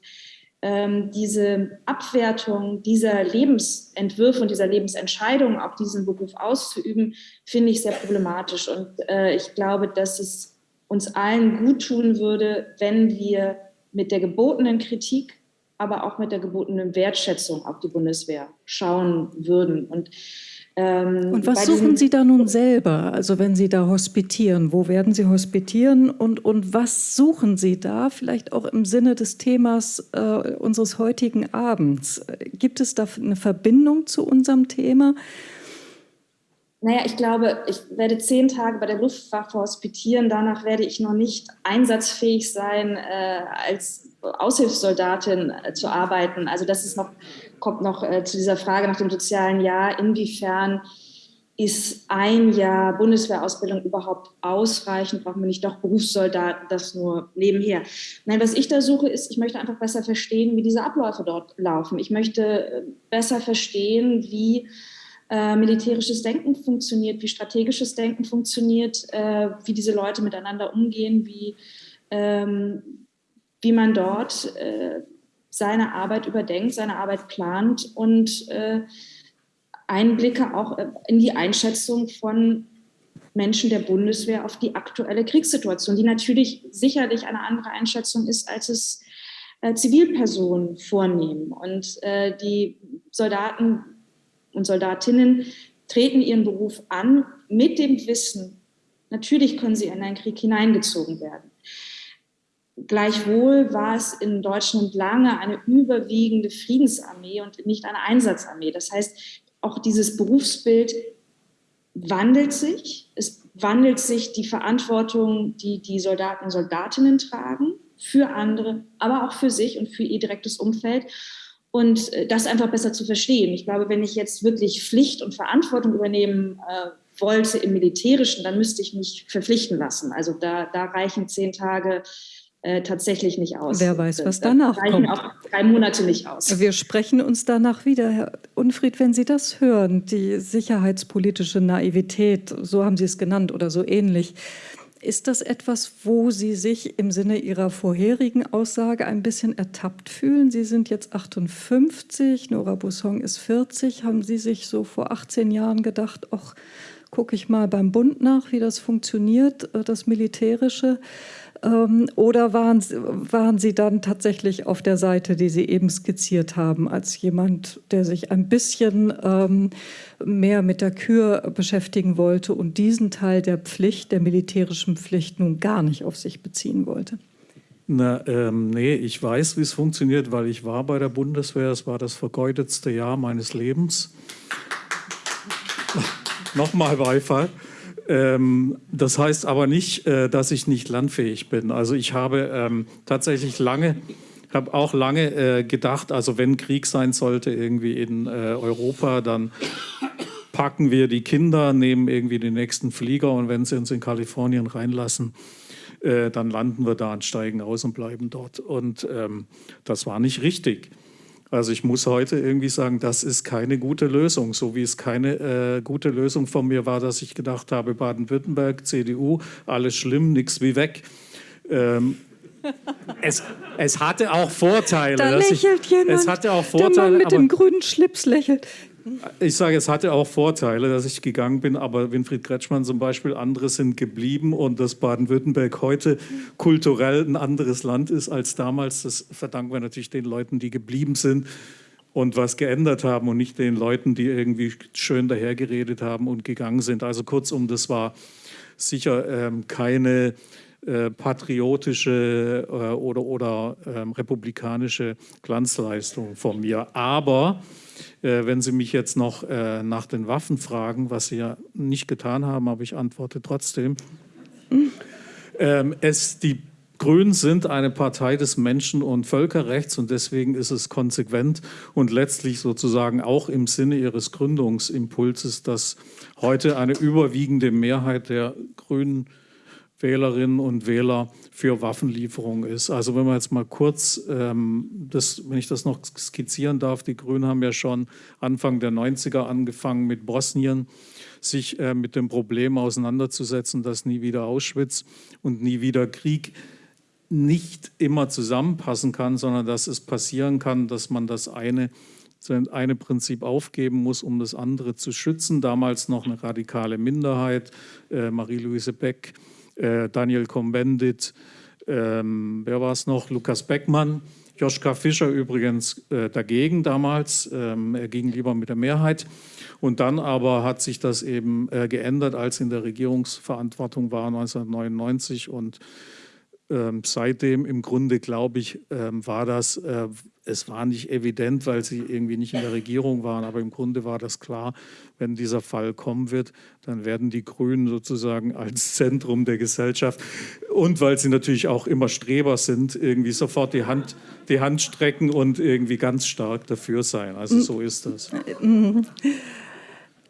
ähm, diese Abwertung dieser Lebensentwürfe und dieser Lebensentscheidung, auch diesen Beruf auszuüben, finde ich sehr problematisch. Und äh, ich glaube, dass es uns allen gut tun würde, wenn wir mit der gebotenen Kritik, aber auch mit der gebotenen Wertschätzung auf die Bundeswehr schauen würden. Und ähm, und was suchen Sie da nun selber, also wenn Sie da hospitieren? Wo werden Sie hospitieren und, und was suchen Sie da, vielleicht auch im Sinne des Themas äh, unseres heutigen Abends? Gibt es da eine Verbindung zu unserem Thema? Naja, ich glaube, ich werde zehn Tage bei der Luftwaffe hospitieren. Danach werde ich noch nicht einsatzfähig sein, äh, als Aushilfssoldatin äh, zu arbeiten. Also das ist noch kommt noch äh, zu dieser Frage nach dem sozialen Jahr. Inwiefern ist ein Jahr Bundeswehrausbildung überhaupt ausreichend? Brauchen wir nicht doch Berufssoldaten, das nur nebenher? Nein, was ich da suche, ist, ich möchte einfach besser verstehen, wie diese Abläufe dort laufen. Ich möchte äh, besser verstehen, wie äh, militärisches Denken funktioniert, wie strategisches Denken funktioniert, äh, wie diese Leute miteinander umgehen, wie, ähm, wie man dort äh, seine Arbeit überdenkt, seine Arbeit plant und äh, Einblicke auch äh, in die Einschätzung von Menschen der Bundeswehr auf die aktuelle Kriegssituation, die natürlich sicherlich eine andere Einschätzung ist, als es äh, Zivilpersonen vornehmen. Und äh, die Soldaten und Soldatinnen treten ihren Beruf an mit dem Wissen, natürlich können sie in einen Krieg hineingezogen werden. Gleichwohl war es in Deutschland lange eine überwiegende Friedensarmee und nicht eine Einsatzarmee. Das heißt, auch dieses Berufsbild wandelt sich. Es wandelt sich die Verantwortung, die die Soldaten und Soldatinnen tragen, für andere, aber auch für sich und für ihr direktes Umfeld. Und äh, das einfach besser zu verstehen. Ich glaube, wenn ich jetzt wirklich Pflicht und Verantwortung übernehmen äh, wollte im Militärischen, dann müsste ich mich verpflichten lassen. Also da, da reichen zehn Tage äh, tatsächlich nicht aus. Wer weiß, was danach da kommt. auch drei Monate nicht aus. Wir sprechen uns danach wieder. Herr Unfried, wenn Sie das hören, die sicherheitspolitische Naivität, so haben Sie es genannt oder so ähnlich, ist das etwas, wo Sie sich im Sinne Ihrer vorherigen Aussage ein bisschen ertappt fühlen? Sie sind jetzt 58, Nora Bussong ist 40. Haben Sie sich so vor 18 Jahren gedacht, ach, gucke ich mal beim Bund nach, wie das funktioniert, äh, das Militärische? Ähm, oder waren, waren Sie dann tatsächlich auf der Seite, die Sie eben skizziert haben, als jemand, der sich ein bisschen ähm, mehr mit der Kür beschäftigen wollte und diesen Teil der Pflicht, der militärischen Pflicht, nun gar nicht auf sich beziehen wollte? Na, ähm, nee, ich weiß, wie es funktioniert, weil ich war bei der Bundeswehr. Es war das vergeutetste Jahr meines Lebens. Nochmal Beifall. Ähm, das heißt aber nicht, äh, dass ich nicht landfähig bin. Also ich habe ähm, tatsächlich lange, habe auch lange äh, gedacht, also wenn Krieg sein sollte irgendwie in äh, Europa, dann packen wir die Kinder, nehmen irgendwie den nächsten Flieger und wenn sie uns in Kalifornien reinlassen, äh, dann landen wir da und steigen aus und bleiben dort. Und ähm, das war nicht richtig. Also ich muss heute irgendwie sagen, das ist keine gute Lösung, so wie es keine äh, gute Lösung von mir war, dass ich gedacht habe, Baden-Württemberg, CDU, alles schlimm, nichts wie weg. Ähm, es, es, hatte auch Vorteile. Da lächelt ich, jemand. Es hatte auch Vorteile. Der Mann mit dem grünen Schlips lächelt. Ich sage, es hatte auch Vorteile, dass ich gegangen bin, aber Winfried Kretschmann zum Beispiel, andere sind geblieben und dass Baden-Württemberg heute kulturell ein anderes Land ist als damals, das verdanken wir natürlich den Leuten, die geblieben sind und was geändert haben und nicht den Leuten, die irgendwie schön dahergeredet haben und gegangen sind. Also kurzum, das war sicher ähm, keine äh, patriotische äh, oder, oder ähm, republikanische Glanzleistung von mir. Aber äh, wenn Sie mich jetzt noch äh, nach den Waffen fragen, was Sie ja nicht getan haben, aber ich antworte trotzdem. Ähm, es, die Grünen sind eine Partei des Menschen- und Völkerrechts und deswegen ist es konsequent und letztlich sozusagen auch im Sinne ihres Gründungsimpulses, dass heute eine überwiegende Mehrheit der Grünen Wählerinnen und Wähler für Waffenlieferungen ist. Also wenn man jetzt mal kurz, ähm, das, wenn ich das noch skizzieren darf, die Grünen haben ja schon Anfang der 90er angefangen mit Bosnien, sich äh, mit dem Problem auseinanderzusetzen, dass nie wieder Auschwitz und nie wieder Krieg nicht immer zusammenpassen kann, sondern dass es passieren kann, dass man das eine, eine Prinzip aufgeben muss, um das andere zu schützen. Damals noch eine radikale Minderheit, äh, Marie-Louise Beck, äh, Daniel Combendit, ähm, wer war es noch, Lukas Beckmann, Joschka Fischer übrigens äh, dagegen damals, ähm, er ging lieber mit der Mehrheit. Und dann aber hat sich das eben äh, geändert, als in der Regierungsverantwortung war 1999 und ähm, seitdem im Grunde, glaube ich, ähm, war das, äh, es war nicht evident, weil sie irgendwie nicht in der Regierung waren, aber im Grunde war das klar, wenn dieser Fall kommen wird, dann werden die Grünen sozusagen als Zentrum der Gesellschaft und weil sie natürlich auch immer Streber sind, irgendwie sofort die Hand, die Hand strecken und irgendwie ganz stark dafür sein. Also so ist das.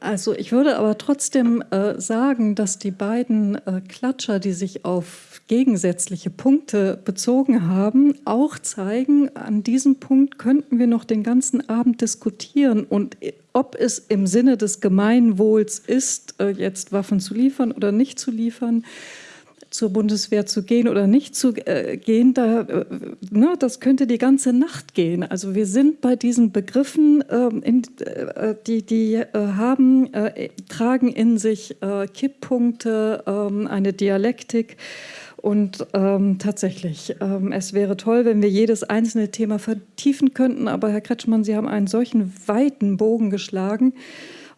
Also ich würde aber trotzdem äh, sagen, dass die beiden äh, Klatscher, die sich auf gegensätzliche Punkte bezogen haben, auch zeigen, an diesem Punkt könnten wir noch den ganzen Abend diskutieren und ob es im Sinne des Gemeinwohls ist, äh, jetzt Waffen zu liefern oder nicht zu liefern zur Bundeswehr zu gehen oder nicht zu äh, gehen, da, äh, ne, das könnte die ganze Nacht gehen. Also wir sind bei diesen Begriffen, ähm, in, äh, die, die äh, haben, äh, tragen in sich Kipppunkte, ähm, eine Dialektik. Und ähm, tatsächlich, ähm, es wäre toll, wenn wir jedes einzelne Thema vertiefen könnten. Aber Herr Kretschmann, Sie haben einen solchen weiten Bogen geschlagen.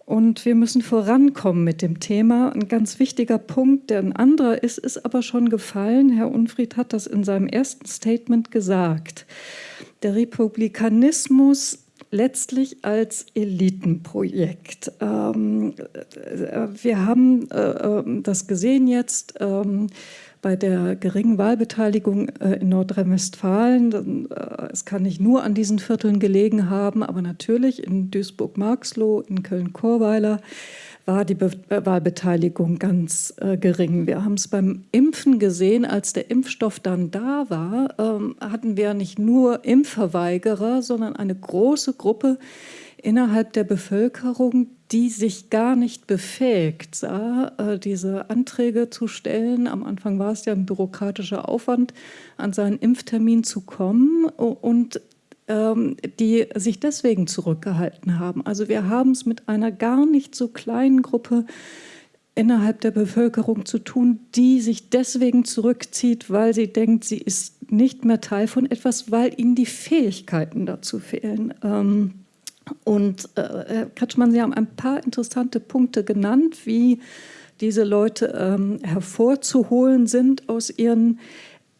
Und wir müssen vorankommen mit dem Thema. Ein ganz wichtiger Punkt, der ein anderer ist, ist aber schon gefallen. Herr Unfried hat das in seinem ersten Statement gesagt. Der Republikanismus letztlich als Elitenprojekt. Ähm, äh, wir haben äh, äh, das gesehen jetzt. Ähm, bei der geringen Wahlbeteiligung äh, in Nordrhein-Westfalen. Äh, es kann nicht nur an diesen Vierteln gelegen haben, aber natürlich in Duisburg-Marxloh, in Köln-Chorweiler war die Be äh, Wahlbeteiligung ganz äh, gering. Wir haben es beim Impfen gesehen, als der Impfstoff dann da war, ähm, hatten wir nicht nur Impfverweigerer, sondern eine große Gruppe innerhalb der Bevölkerung, die sich gar nicht befähigt sah, äh, diese Anträge zu stellen. Am Anfang war es ja ein bürokratischer Aufwand, an seinen Impftermin zu kommen und ähm, die sich deswegen zurückgehalten haben. Also wir haben es mit einer gar nicht so kleinen Gruppe innerhalb der Bevölkerung zu tun, die sich deswegen zurückzieht, weil sie denkt, sie ist nicht mehr Teil von etwas, weil ihnen die Fähigkeiten dazu fehlen. Ähm, und äh, Herr Kretschmann, Sie haben ein paar interessante Punkte genannt, wie diese Leute ähm, hervorzuholen sind aus ihren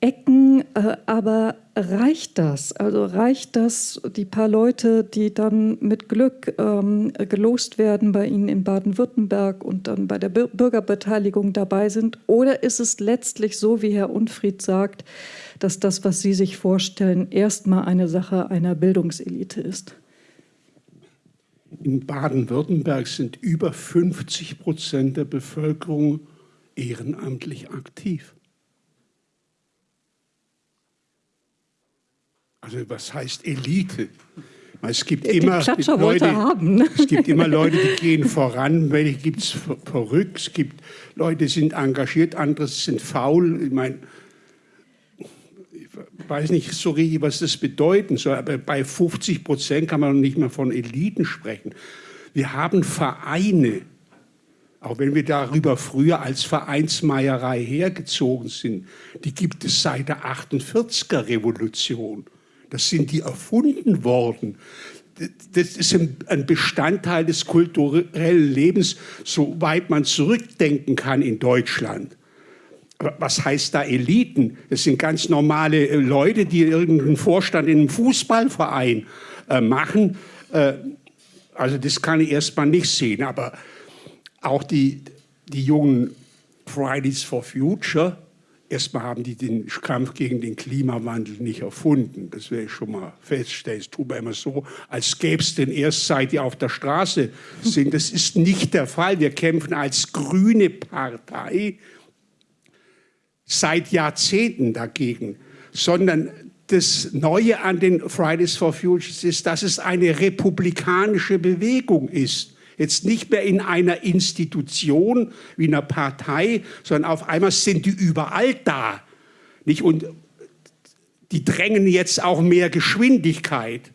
Ecken. Äh, aber reicht das? Also reicht das, die paar Leute, die dann mit Glück ähm, gelost werden bei Ihnen in Baden-Württemberg und dann bei der Bürgerbeteiligung dabei sind? Oder ist es letztlich so, wie Herr Unfried sagt, dass das, was Sie sich vorstellen, erstmal eine Sache einer Bildungselite ist? In Baden-Württemberg sind über 50 Prozent der Bevölkerung ehrenamtlich aktiv. Also was heißt Elite? Es gibt, immer Leute, haben. es gibt immer Leute, die gehen voran, welche gibt es verrückt, es gibt Leute, die sind engagiert, andere sind faul. Ich meine, weiß nicht so richtig, was das bedeuten soll, aber bei 50 Prozent kann man nicht mehr von Eliten sprechen. Wir haben Vereine, auch wenn wir darüber früher als Vereinsmeierei hergezogen sind, die gibt es seit der 48er Revolution. Das sind die erfunden worden. Das ist ein Bestandteil des kulturellen Lebens, soweit man zurückdenken kann in Deutschland was heißt da Eliten? Das sind ganz normale äh, Leute, die irgendeinen Vorstand in einem Fußballverein äh, machen. Äh, also das kann ich erstmal nicht sehen. Aber auch die, die jungen Fridays for Future, erstmal haben die den Kampf gegen den Klimawandel nicht erfunden. Das werde ich schon mal feststellen. Es tut mir immer so, als gäbe es den erst seit die auf der Straße sind. Das ist nicht der Fall. Wir kämpfen als grüne Partei seit Jahrzehnten dagegen, sondern das Neue an den Fridays for Futures ist, dass es eine republikanische Bewegung ist. Jetzt nicht mehr in einer Institution wie einer Partei, sondern auf einmal sind die überall da. Nicht? Und die drängen jetzt auch mehr Geschwindigkeit.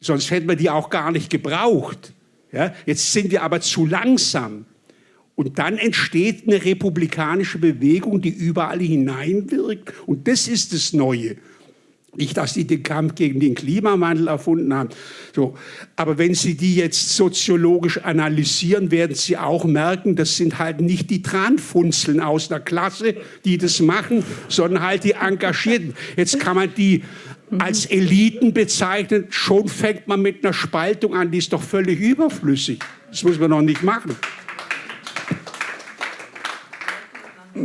Sonst hätten wir die auch gar nicht gebraucht. Ja, jetzt sind wir aber zu langsam. Und dann entsteht eine republikanische Bewegung, die überall hineinwirkt. Und das ist das Neue. Nicht, dass die den Kampf gegen den Klimawandel erfunden haben. So. Aber wenn Sie die jetzt soziologisch analysieren, werden Sie auch merken, das sind halt nicht die Tranfunzeln aus der Klasse, die das machen, sondern halt die Engagierten. Jetzt kann man die als Eliten bezeichnen. Schon fängt man mit einer Spaltung an, die ist doch völlig überflüssig. Das muss man noch nicht machen.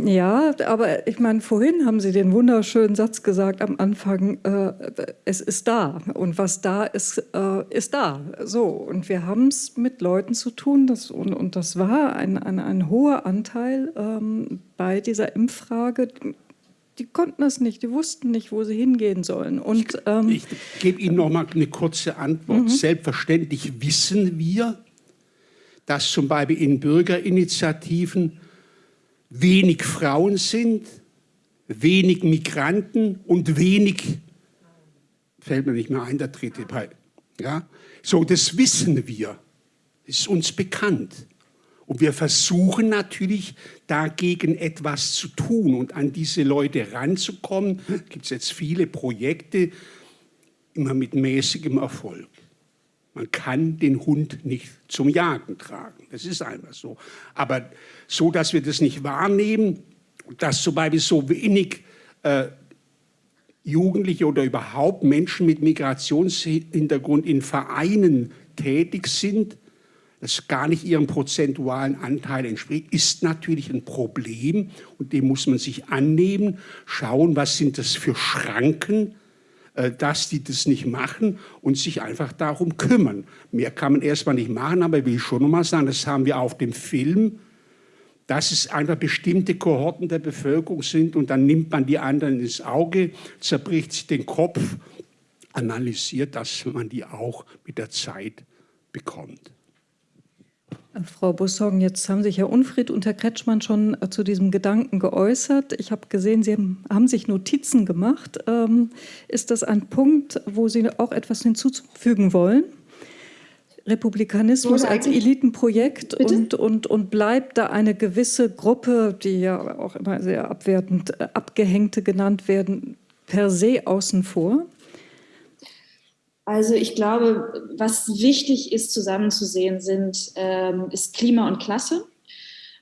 Ja, aber ich meine, vorhin haben Sie den wunderschönen Satz gesagt am Anfang, äh, es ist da und was da ist, äh, ist da. So, und wir haben es mit Leuten zu tun das, und, und das war ein, ein, ein hoher Anteil ähm, bei dieser Impffrage. Die konnten das nicht, die wussten nicht, wo sie hingehen sollen. Und, ähm, ich, ich gebe Ihnen noch mal eine kurze Antwort. Mhm. Selbstverständlich wissen wir, dass zum Beispiel in Bürgerinitiativen wenig Frauen sind, wenig Migranten und wenig, fällt mir nicht mehr ein, der dritte Teil. Ja? So, das wissen wir, das ist uns bekannt. Und wir versuchen natürlich dagegen etwas zu tun und an diese Leute ranzukommen. Da gibt es jetzt viele Projekte, immer mit mäßigem Erfolg. Man kann den Hund nicht zum Jagen tragen. Das ist einfach so. Aber so, dass wir das nicht wahrnehmen, dass zum Beispiel so wenig äh, Jugendliche oder überhaupt Menschen mit Migrationshintergrund in Vereinen tätig sind, das gar nicht ihrem prozentualen Anteil entspricht, ist natürlich ein Problem und dem muss man sich annehmen, schauen, was sind das für Schranken, äh, dass die das nicht machen und sich einfach darum kümmern. Mehr kann man erstmal nicht machen, aber ich will schon noch mal sagen, das haben wir auf dem Film, dass es einfach bestimmte Kohorten der Bevölkerung sind und dann nimmt man die anderen ins Auge, zerbricht sich den Kopf, analysiert, dass man die auch mit der Zeit bekommt. Frau Bussong, jetzt haben sich Herr Unfried und Herr Kretschmann schon äh, zu diesem Gedanken geäußert. Ich habe gesehen, Sie haben sich Notizen gemacht. Ähm, ist das ein Punkt, wo Sie auch etwas hinzufügen wollen? Republikanismus als Elitenprojekt und, und, und bleibt da eine gewisse Gruppe, die ja auch immer sehr abwertend äh, Abgehängte genannt werden, per se außen vor? Also ich glaube, was wichtig ist zusammenzusehen, sind, ähm, ist Klima und Klasse.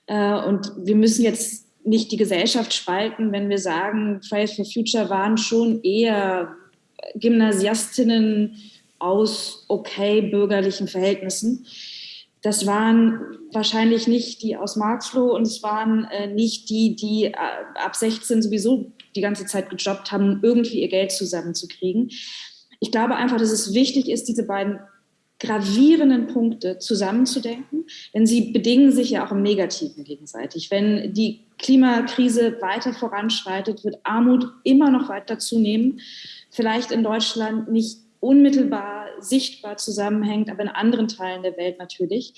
Äh, und wir müssen jetzt nicht die Gesellschaft spalten, wenn wir sagen, Fridays for Future waren schon eher Gymnasiastinnen aus okay bürgerlichen Verhältnissen. Das waren wahrscheinlich nicht die aus Marxloh und es waren äh, nicht die, die äh, ab 16 sowieso die ganze Zeit gejobbt haben, irgendwie ihr Geld zusammenzukriegen ich glaube einfach, dass es wichtig ist, diese beiden gravierenden Punkte zusammenzudenken, denn sie bedingen sich ja auch im Negativen gegenseitig. Wenn die Klimakrise weiter voranschreitet, wird Armut immer noch weiter zunehmen. Vielleicht in Deutschland nicht unmittelbar sichtbar zusammenhängt, aber in anderen Teilen der Welt natürlich.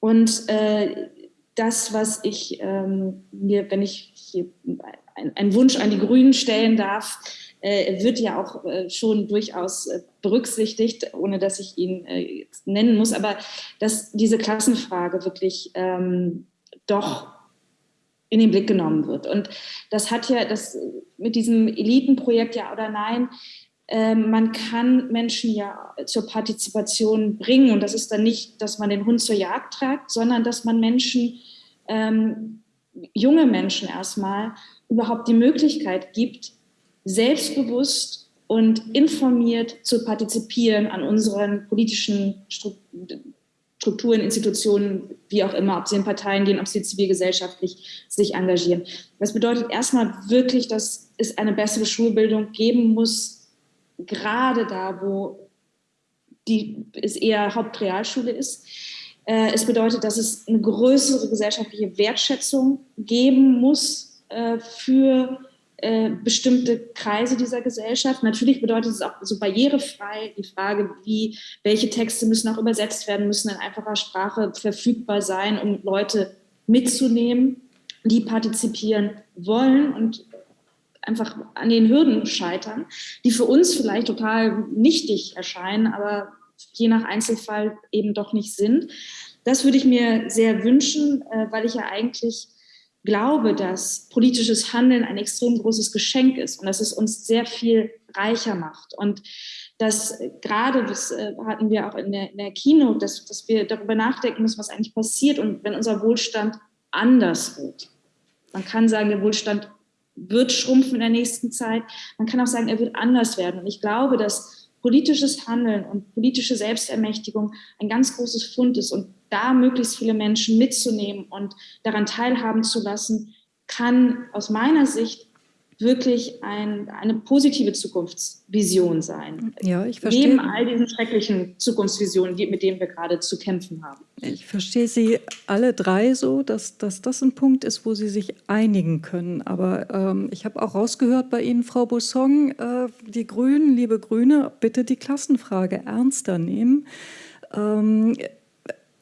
Und äh, das, was ich ähm, mir, wenn ich hier einen Wunsch an die Grünen stellen darf, äh, wird ja auch äh, schon durchaus äh, berücksichtigt, ohne dass ich ihn äh, nennen muss, aber dass diese Klassenfrage wirklich ähm, doch in den Blick genommen wird. Und das hat ja das mit diesem Elitenprojekt ja oder nein, man kann Menschen ja zur Partizipation bringen und das ist dann nicht, dass man den Hund zur Jagd trägt, sondern dass man Menschen, ähm, junge Menschen erstmal, überhaupt die Möglichkeit gibt, selbstbewusst und informiert zu partizipieren an unseren politischen Strukturen, Institutionen, wie auch immer, ob sie in Parteien gehen, ob sie zivilgesellschaftlich sich engagieren. Das bedeutet erstmal wirklich, dass es eine bessere Schulbildung geben muss, gerade da, wo die, es eher Hauptrealschule ist. Äh, es bedeutet, dass es eine größere gesellschaftliche Wertschätzung geben muss äh, für äh, bestimmte Kreise dieser Gesellschaft. Natürlich bedeutet es auch so barrierefrei die Frage, wie, welche Texte müssen auch übersetzt werden, müssen in einfacher Sprache verfügbar sein, um Leute mitzunehmen, die partizipieren wollen und einfach an den Hürden scheitern, die für uns vielleicht total nichtig erscheinen, aber je nach Einzelfall eben doch nicht sind. Das würde ich mir sehr wünschen, äh, weil ich ja eigentlich glaube, dass politisches Handeln ein extrem großes Geschenk ist und dass es uns sehr viel reicher macht. Und dass gerade, das äh, hatten wir auch in der, in der Keynote, dass, dass wir darüber nachdenken müssen, was eigentlich passiert und wenn unser Wohlstand anders wird. Man kann sagen, der Wohlstand wird schrumpfen in der nächsten Zeit. Man kann auch sagen, er wird anders werden. Und ich glaube, dass politisches Handeln und politische Selbstermächtigung ein ganz großes Fund ist. Und da möglichst viele Menschen mitzunehmen und daran teilhaben zu lassen, kann aus meiner Sicht wirklich ein, eine positive Zukunftsvision sein. Ja, ich verstehe. Neben all diesen schrecklichen Zukunftsvisionen, mit denen wir gerade zu kämpfen haben. Ich verstehe Sie alle drei so, dass, dass das ein Punkt ist, wo Sie sich einigen können. Aber ähm, ich habe auch rausgehört bei Ihnen, Frau Bossong, äh, die Grünen, liebe Grüne, bitte die Klassenfrage ernster nehmen. Ähm,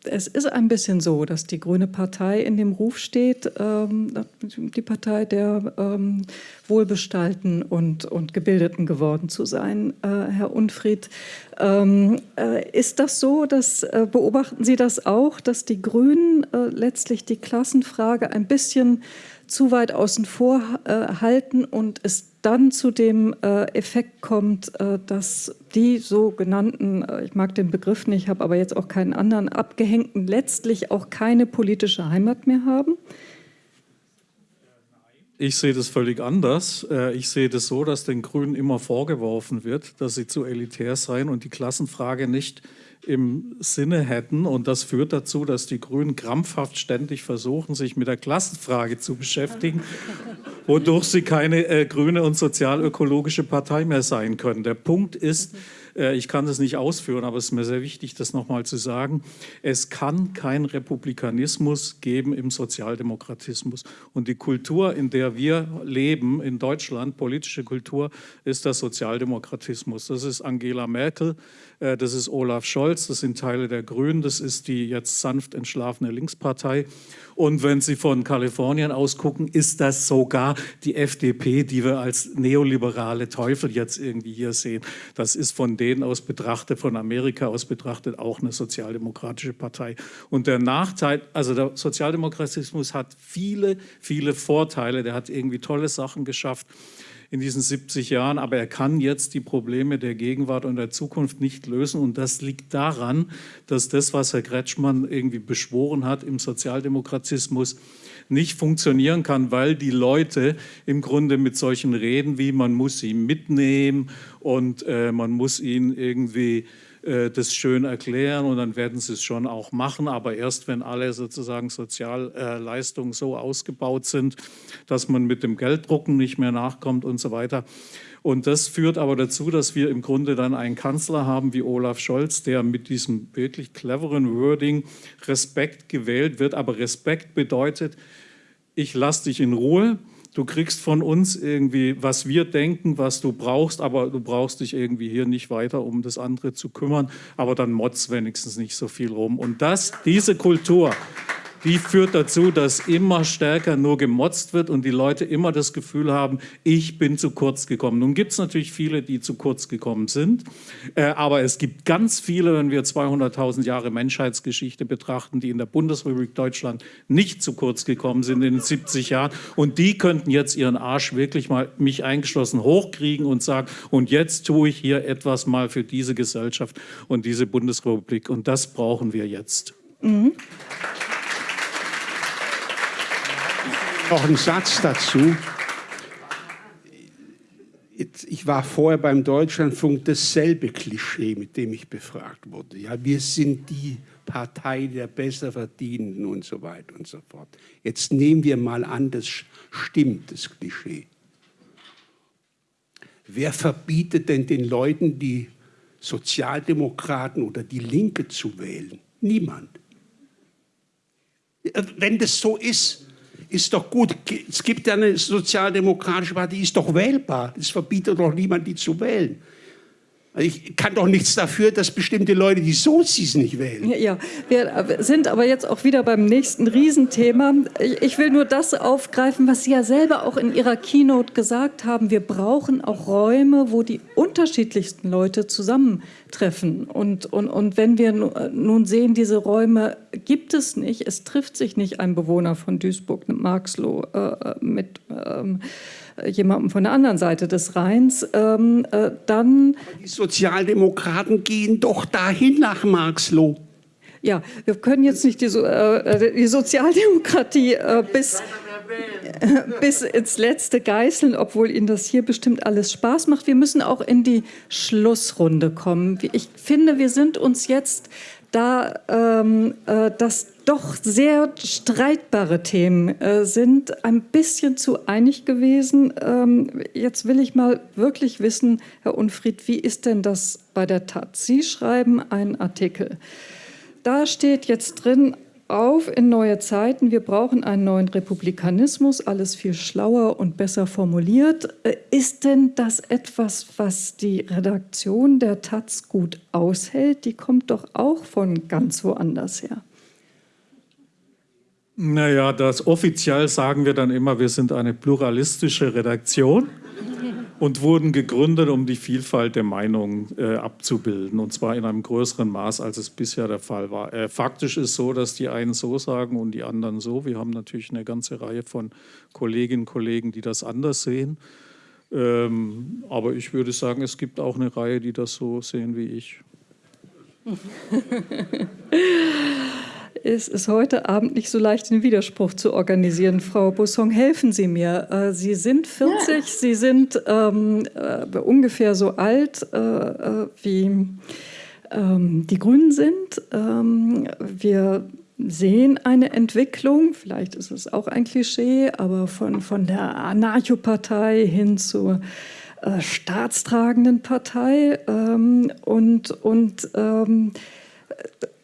es ist ein bisschen so, dass die Grüne Partei in dem Ruf steht, ähm, die Partei der ähm, Wohlbestallten und, und Gebildeten geworden zu sein. Äh, Herr Unfried, ähm, äh, ist das so, dass, äh, beobachten Sie das auch, dass die Grünen äh, letztlich die Klassenfrage ein bisschen zu weit außen vor äh, halten und es dann zu dem äh, Effekt kommt, äh, dass die sogenannten, äh, ich mag den Begriff nicht, habe aber jetzt auch keinen anderen, Abgehängten letztlich auch keine politische Heimat mehr haben? Ich sehe das völlig anders. Äh, ich sehe das so, dass den Grünen immer vorgeworfen wird, dass sie zu elitär seien und die Klassenfrage nicht im Sinne hätten. Und das führt dazu, dass die Grünen krampfhaft ständig versuchen, sich mit der Klassenfrage zu beschäftigen, wodurch sie keine äh, grüne und sozialökologische Partei mehr sein können. Der Punkt ist, ich kann das nicht ausführen, aber es ist mir sehr wichtig, das nochmal zu sagen. Es kann keinen Republikanismus geben im Sozialdemokratismus. Und die Kultur, in der wir leben, in Deutschland, politische Kultur, ist der Sozialdemokratismus. Das ist Angela Merkel, äh, das ist Olaf Scholz, das sind Teile der Grünen, das ist die jetzt sanft entschlafene Linkspartei. Und wenn Sie von Kalifornien aus gucken, ist das sogar die FDP, die wir als neoliberale Teufel jetzt irgendwie hier sehen. Das ist von denen aus betrachtet, von Amerika aus betrachtet, auch eine sozialdemokratische Partei. Und der Nachteil, also der Sozialdemokratismus hat viele, viele Vorteile. Der hat irgendwie tolle Sachen geschafft in diesen 70 Jahren, aber er kann jetzt die Probleme der Gegenwart und der Zukunft nicht lösen. Und das liegt daran, dass das, was Herr Kretschmann irgendwie beschworen hat im Sozialdemokratismus, nicht funktionieren kann, weil die Leute im Grunde mit solchen Reden wie man muss sie mitnehmen und äh, man muss ihn irgendwie das schön erklären und dann werden sie es schon auch machen, aber erst wenn alle sozusagen Sozialleistungen so ausgebaut sind, dass man mit dem Gelddrucken nicht mehr nachkommt und so weiter. Und das führt aber dazu, dass wir im Grunde dann einen Kanzler haben wie Olaf Scholz, der mit diesem wirklich cleveren Wording Respekt gewählt wird. Aber Respekt bedeutet, ich lasse dich in Ruhe, du kriegst von uns irgendwie, was wir denken, was du brauchst, aber du brauchst dich irgendwie hier nicht weiter um das andere zu kümmern, aber dann motz wenigstens nicht so viel rum. Und das, diese Kultur, die führt dazu, dass immer stärker nur gemotzt wird und die Leute immer das Gefühl haben, ich bin zu kurz gekommen. Nun gibt es natürlich viele, die zu kurz gekommen sind, äh, aber es gibt ganz viele, wenn wir 200.000 Jahre Menschheitsgeschichte betrachten, die in der Bundesrepublik Deutschland nicht zu kurz gekommen sind in den 70 Jahren und die könnten jetzt ihren Arsch wirklich mal, mich eingeschlossen, hochkriegen und sagen, und jetzt tue ich hier etwas mal für diese Gesellschaft und diese Bundesrepublik und das brauchen wir jetzt. Mhm. Noch ein Satz dazu. Ich war vorher beim Deutschlandfunk dasselbe Klischee, mit dem ich befragt wurde. Ja, wir sind die Partei der Besserverdienenden und so weiter und so fort. Jetzt nehmen wir mal an, das stimmt, das Klischee. Wer verbietet denn den Leuten, die Sozialdemokraten oder die Linke zu wählen? Niemand. Wenn das so ist, ist doch gut. Es gibt ja eine sozialdemokratische Partei, die ist doch wählbar. Es verbietet doch niemand, die zu wählen. Ich kann doch nichts dafür, dass bestimmte Leute die Sozis nicht wählen. Ja, wir sind aber jetzt auch wieder beim nächsten Riesenthema. Ich will nur das aufgreifen, was Sie ja selber auch in Ihrer Keynote gesagt haben. Wir brauchen auch Räume, wo die unterschiedlichsten Leute zusammentreffen. Und, und, und wenn wir nun sehen, diese Räume gibt es nicht, es trifft sich nicht ein Bewohner von Duisburg, Marxloh, äh, mit... Ähm, jemandem von der anderen Seite des Rheins, ähm, äh, dann... Die Sozialdemokraten gehen doch dahin nach Marxloh. Ja, wir können jetzt nicht die, so äh, die Sozialdemokratie äh, bis, bis ins Letzte geißeln, obwohl Ihnen das hier bestimmt alles Spaß macht. Wir müssen auch in die Schlussrunde kommen. Ich finde, wir sind uns jetzt da ähm, äh, das doch sehr streitbare Themen äh, sind, ein bisschen zu einig gewesen. Ähm, jetzt will ich mal wirklich wissen, Herr Unfried, wie ist denn das bei der Taz? Sie schreiben einen Artikel. Da steht jetzt drin, auf in neue Zeiten, wir brauchen einen neuen Republikanismus, alles viel schlauer und besser formuliert. Äh, ist denn das etwas, was die Redaktion der Taz gut aushält? Die kommt doch auch von ganz woanders her. Naja, das offiziell sagen wir dann immer, wir sind eine pluralistische Redaktion und wurden gegründet, um die Vielfalt der Meinungen äh, abzubilden, und zwar in einem größeren Maß, als es bisher der Fall war. Äh, faktisch ist so, dass die einen so sagen und die anderen so. Wir haben natürlich eine ganze Reihe von Kolleginnen und Kollegen, die das anders sehen. Ähm, aber ich würde sagen, es gibt auch eine Reihe, die das so sehen wie ich. Es ist heute Abend nicht so leicht, den Widerspruch zu organisieren. Frau Bussong, helfen Sie mir. Äh, Sie sind 40, ja. Sie sind ähm, äh, ungefähr so alt äh, äh, wie ähm, die Grünen sind. Ähm, wir sehen eine Entwicklung, vielleicht ist es auch ein Klischee, aber von, von der Anarchopartei hin zur äh, staatstragenden Partei. Ähm, und und ähm,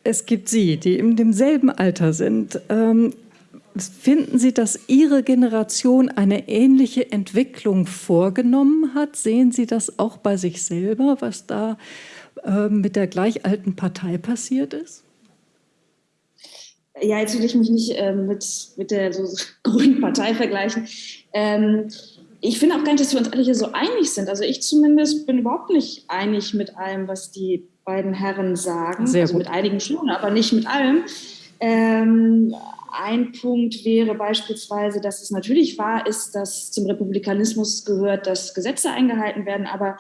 es gibt Sie, die in demselben Alter sind. Ähm, finden Sie, dass Ihre Generation eine ähnliche Entwicklung vorgenommen hat? Sehen Sie das auch bei sich selber, was da äh, mit der gleich alten Partei passiert ist? Ja, jetzt will ich mich nicht äh, mit, mit der so grünen Partei vergleichen. Ähm, ich finde auch gar nicht, dass wir uns alle hier so einig sind. Also ich zumindest bin überhaupt nicht einig mit allem, was die beiden Herren sagen. Sehr also gut. mit einigen schon, aber nicht mit allem. Ähm, ein Punkt wäre beispielsweise, dass es natürlich wahr ist, dass zum Republikanismus gehört, dass Gesetze eingehalten werden, aber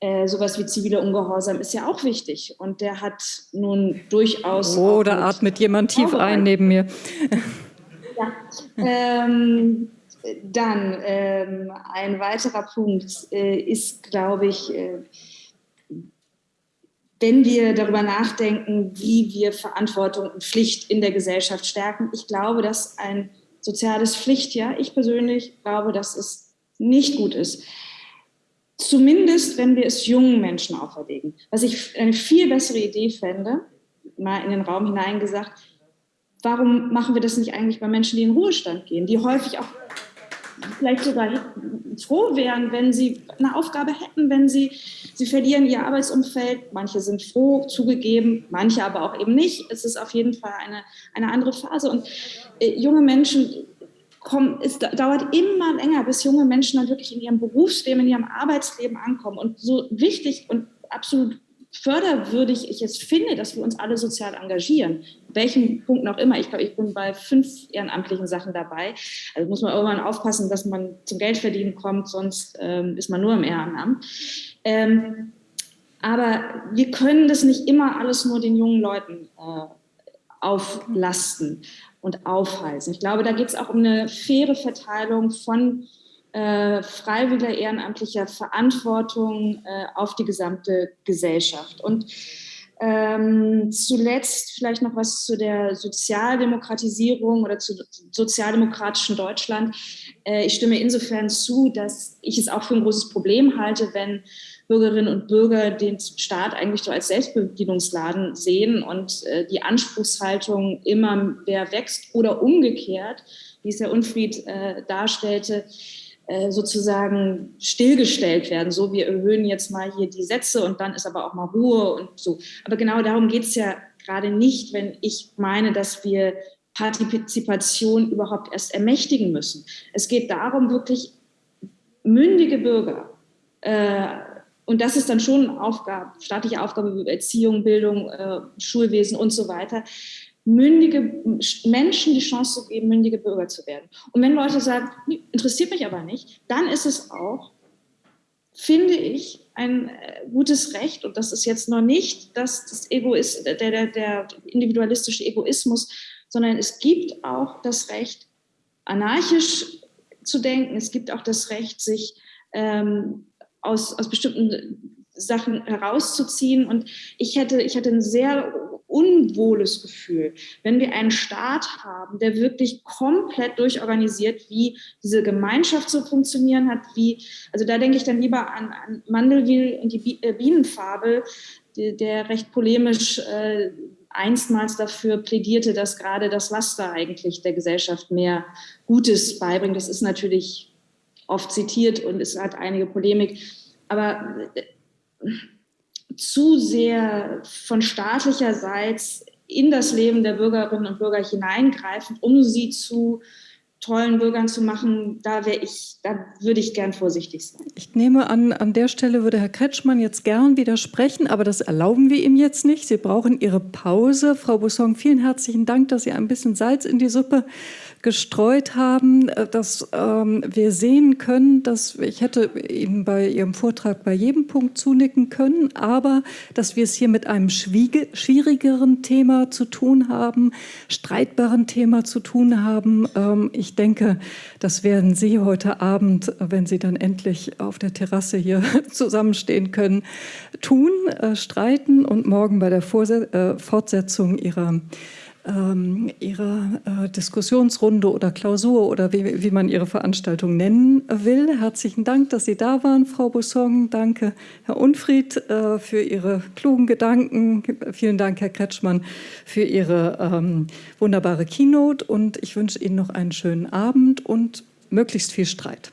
äh, sowas wie ziviler Ungehorsam ist ja auch wichtig. Und der hat nun durchaus. Oh, da atmet jemand tief ein neben mir. Ja. Ähm, dann ähm, ein weiterer Punkt äh, ist, glaube ich, äh, wenn wir darüber nachdenken, wie wir Verantwortung und Pflicht in der Gesellschaft stärken. Ich glaube, dass ein soziales Pflichtjahr, ich persönlich glaube, dass es nicht gut ist. Zumindest, wenn wir es jungen Menschen auferlegen. Was ich eine viel bessere Idee fände, mal in den Raum hineingesagt, warum machen wir das nicht eigentlich bei Menschen, die in Ruhestand gehen, die häufig auch vielleicht sogar froh wären, wenn sie eine Aufgabe hätten, wenn sie, sie verlieren ihr Arbeitsumfeld. Manche sind froh, zugegeben, manche aber auch eben nicht. Es ist auf jeden Fall eine, eine andere Phase. Und äh, junge Menschen kommen, es dauert immer länger, bis junge Menschen dann wirklich in ihrem Berufsleben, in ihrem Arbeitsleben ankommen. Und so wichtig und absolut förderwürdig ich es finde, dass wir uns alle sozial engagieren, welchen Punkt auch immer. Ich glaube, ich bin bei fünf ehrenamtlichen Sachen dabei. Also muss man irgendwann aufpassen, dass man zum Geldverdienen kommt, sonst ähm, ist man nur im Ehrenamt. Ähm, aber wir können das nicht immer alles nur den jungen Leuten äh, auflasten und aufhalsen. Ich glaube, da geht es auch um eine faire Verteilung von äh, freiwilliger ehrenamtlicher Verantwortung äh, auf die gesamte Gesellschaft. Und ähm, zuletzt vielleicht noch was zu der Sozialdemokratisierung oder zu sozialdemokratischen Deutschland. Äh, ich stimme insofern zu, dass ich es auch für ein großes Problem halte, wenn Bürgerinnen und Bürger den Staat eigentlich so als Selbstbedienungsladen sehen und äh, die Anspruchshaltung immer mehr wächst oder umgekehrt, wie es Herr Unfried äh, darstellte, sozusagen stillgestellt werden. So, wir erhöhen jetzt mal hier die Sätze und dann ist aber auch mal Ruhe und so. Aber genau darum geht es ja gerade nicht, wenn ich meine, dass wir Partizipation überhaupt erst ermächtigen müssen. Es geht darum, wirklich mündige Bürger, äh, und das ist dann schon Aufgabe, staatliche Aufgabe, Erziehung, Bildung, äh, Schulwesen und so weiter, mündige Menschen die Chance zu geben, mündige Bürger zu werden. Und wenn Leute sagen, interessiert mich aber nicht, dann ist es auch, finde ich, ein äh, gutes Recht, und das ist jetzt noch nicht das, das Egoist, der, der, der individualistische Egoismus, sondern es gibt auch das Recht, anarchisch zu denken. Es gibt auch das Recht, sich ähm, aus, aus bestimmten Sachen herauszuziehen. Und ich hätte, ich hätte ein sehr unwohles Gefühl, wenn wir einen Staat haben, der wirklich komplett durchorganisiert, wie diese Gemeinschaft zu funktionieren hat, wie, also da denke ich dann lieber an, an Mandelwil und die äh, Bienenfabel, der recht polemisch äh, einstmals dafür plädierte, dass gerade das Laster eigentlich der Gesellschaft mehr Gutes beibringt. Das ist natürlich oft zitiert und es hat einige Polemik. Aber äh, zu sehr von staatlicherseits in das Leben der Bürgerinnen und Bürger hineingreifen, um sie zu tollen Bürgern zu machen, da wäre ich, da würde ich gern vorsichtig sein. Ich nehme an, an der Stelle würde Herr Kretschmann jetzt gern widersprechen, aber das erlauben wir ihm jetzt nicht. Sie brauchen Ihre Pause. Frau Busson, vielen herzlichen Dank, dass Sie ein bisschen Salz in die Suppe gestreut haben, äh, dass ähm, wir sehen können, dass ich hätte Ihnen bei Ihrem Vortrag bei jedem Punkt zunicken können, aber dass wir es hier mit einem schwierigeren Thema zu tun haben, streitbaren Thema zu tun haben. Ähm, ich denke, das werden Sie heute Abend, wenn Sie dann endlich auf der Terrasse hier zusammenstehen können, tun, äh, streiten und morgen bei der Vorse äh, Fortsetzung Ihrer ähm, ihre äh, Diskussionsrunde oder Klausur oder wie, wie, man Ihre Veranstaltung nennen will. Herzlichen Dank, dass Sie da waren, Frau Bussong. Danke, Herr Unfried, äh, für Ihre klugen Gedanken. Vielen Dank, Herr Kretschmann, für Ihre ähm, wunderbare Keynote. Und ich wünsche Ihnen noch einen schönen Abend und möglichst viel Streit.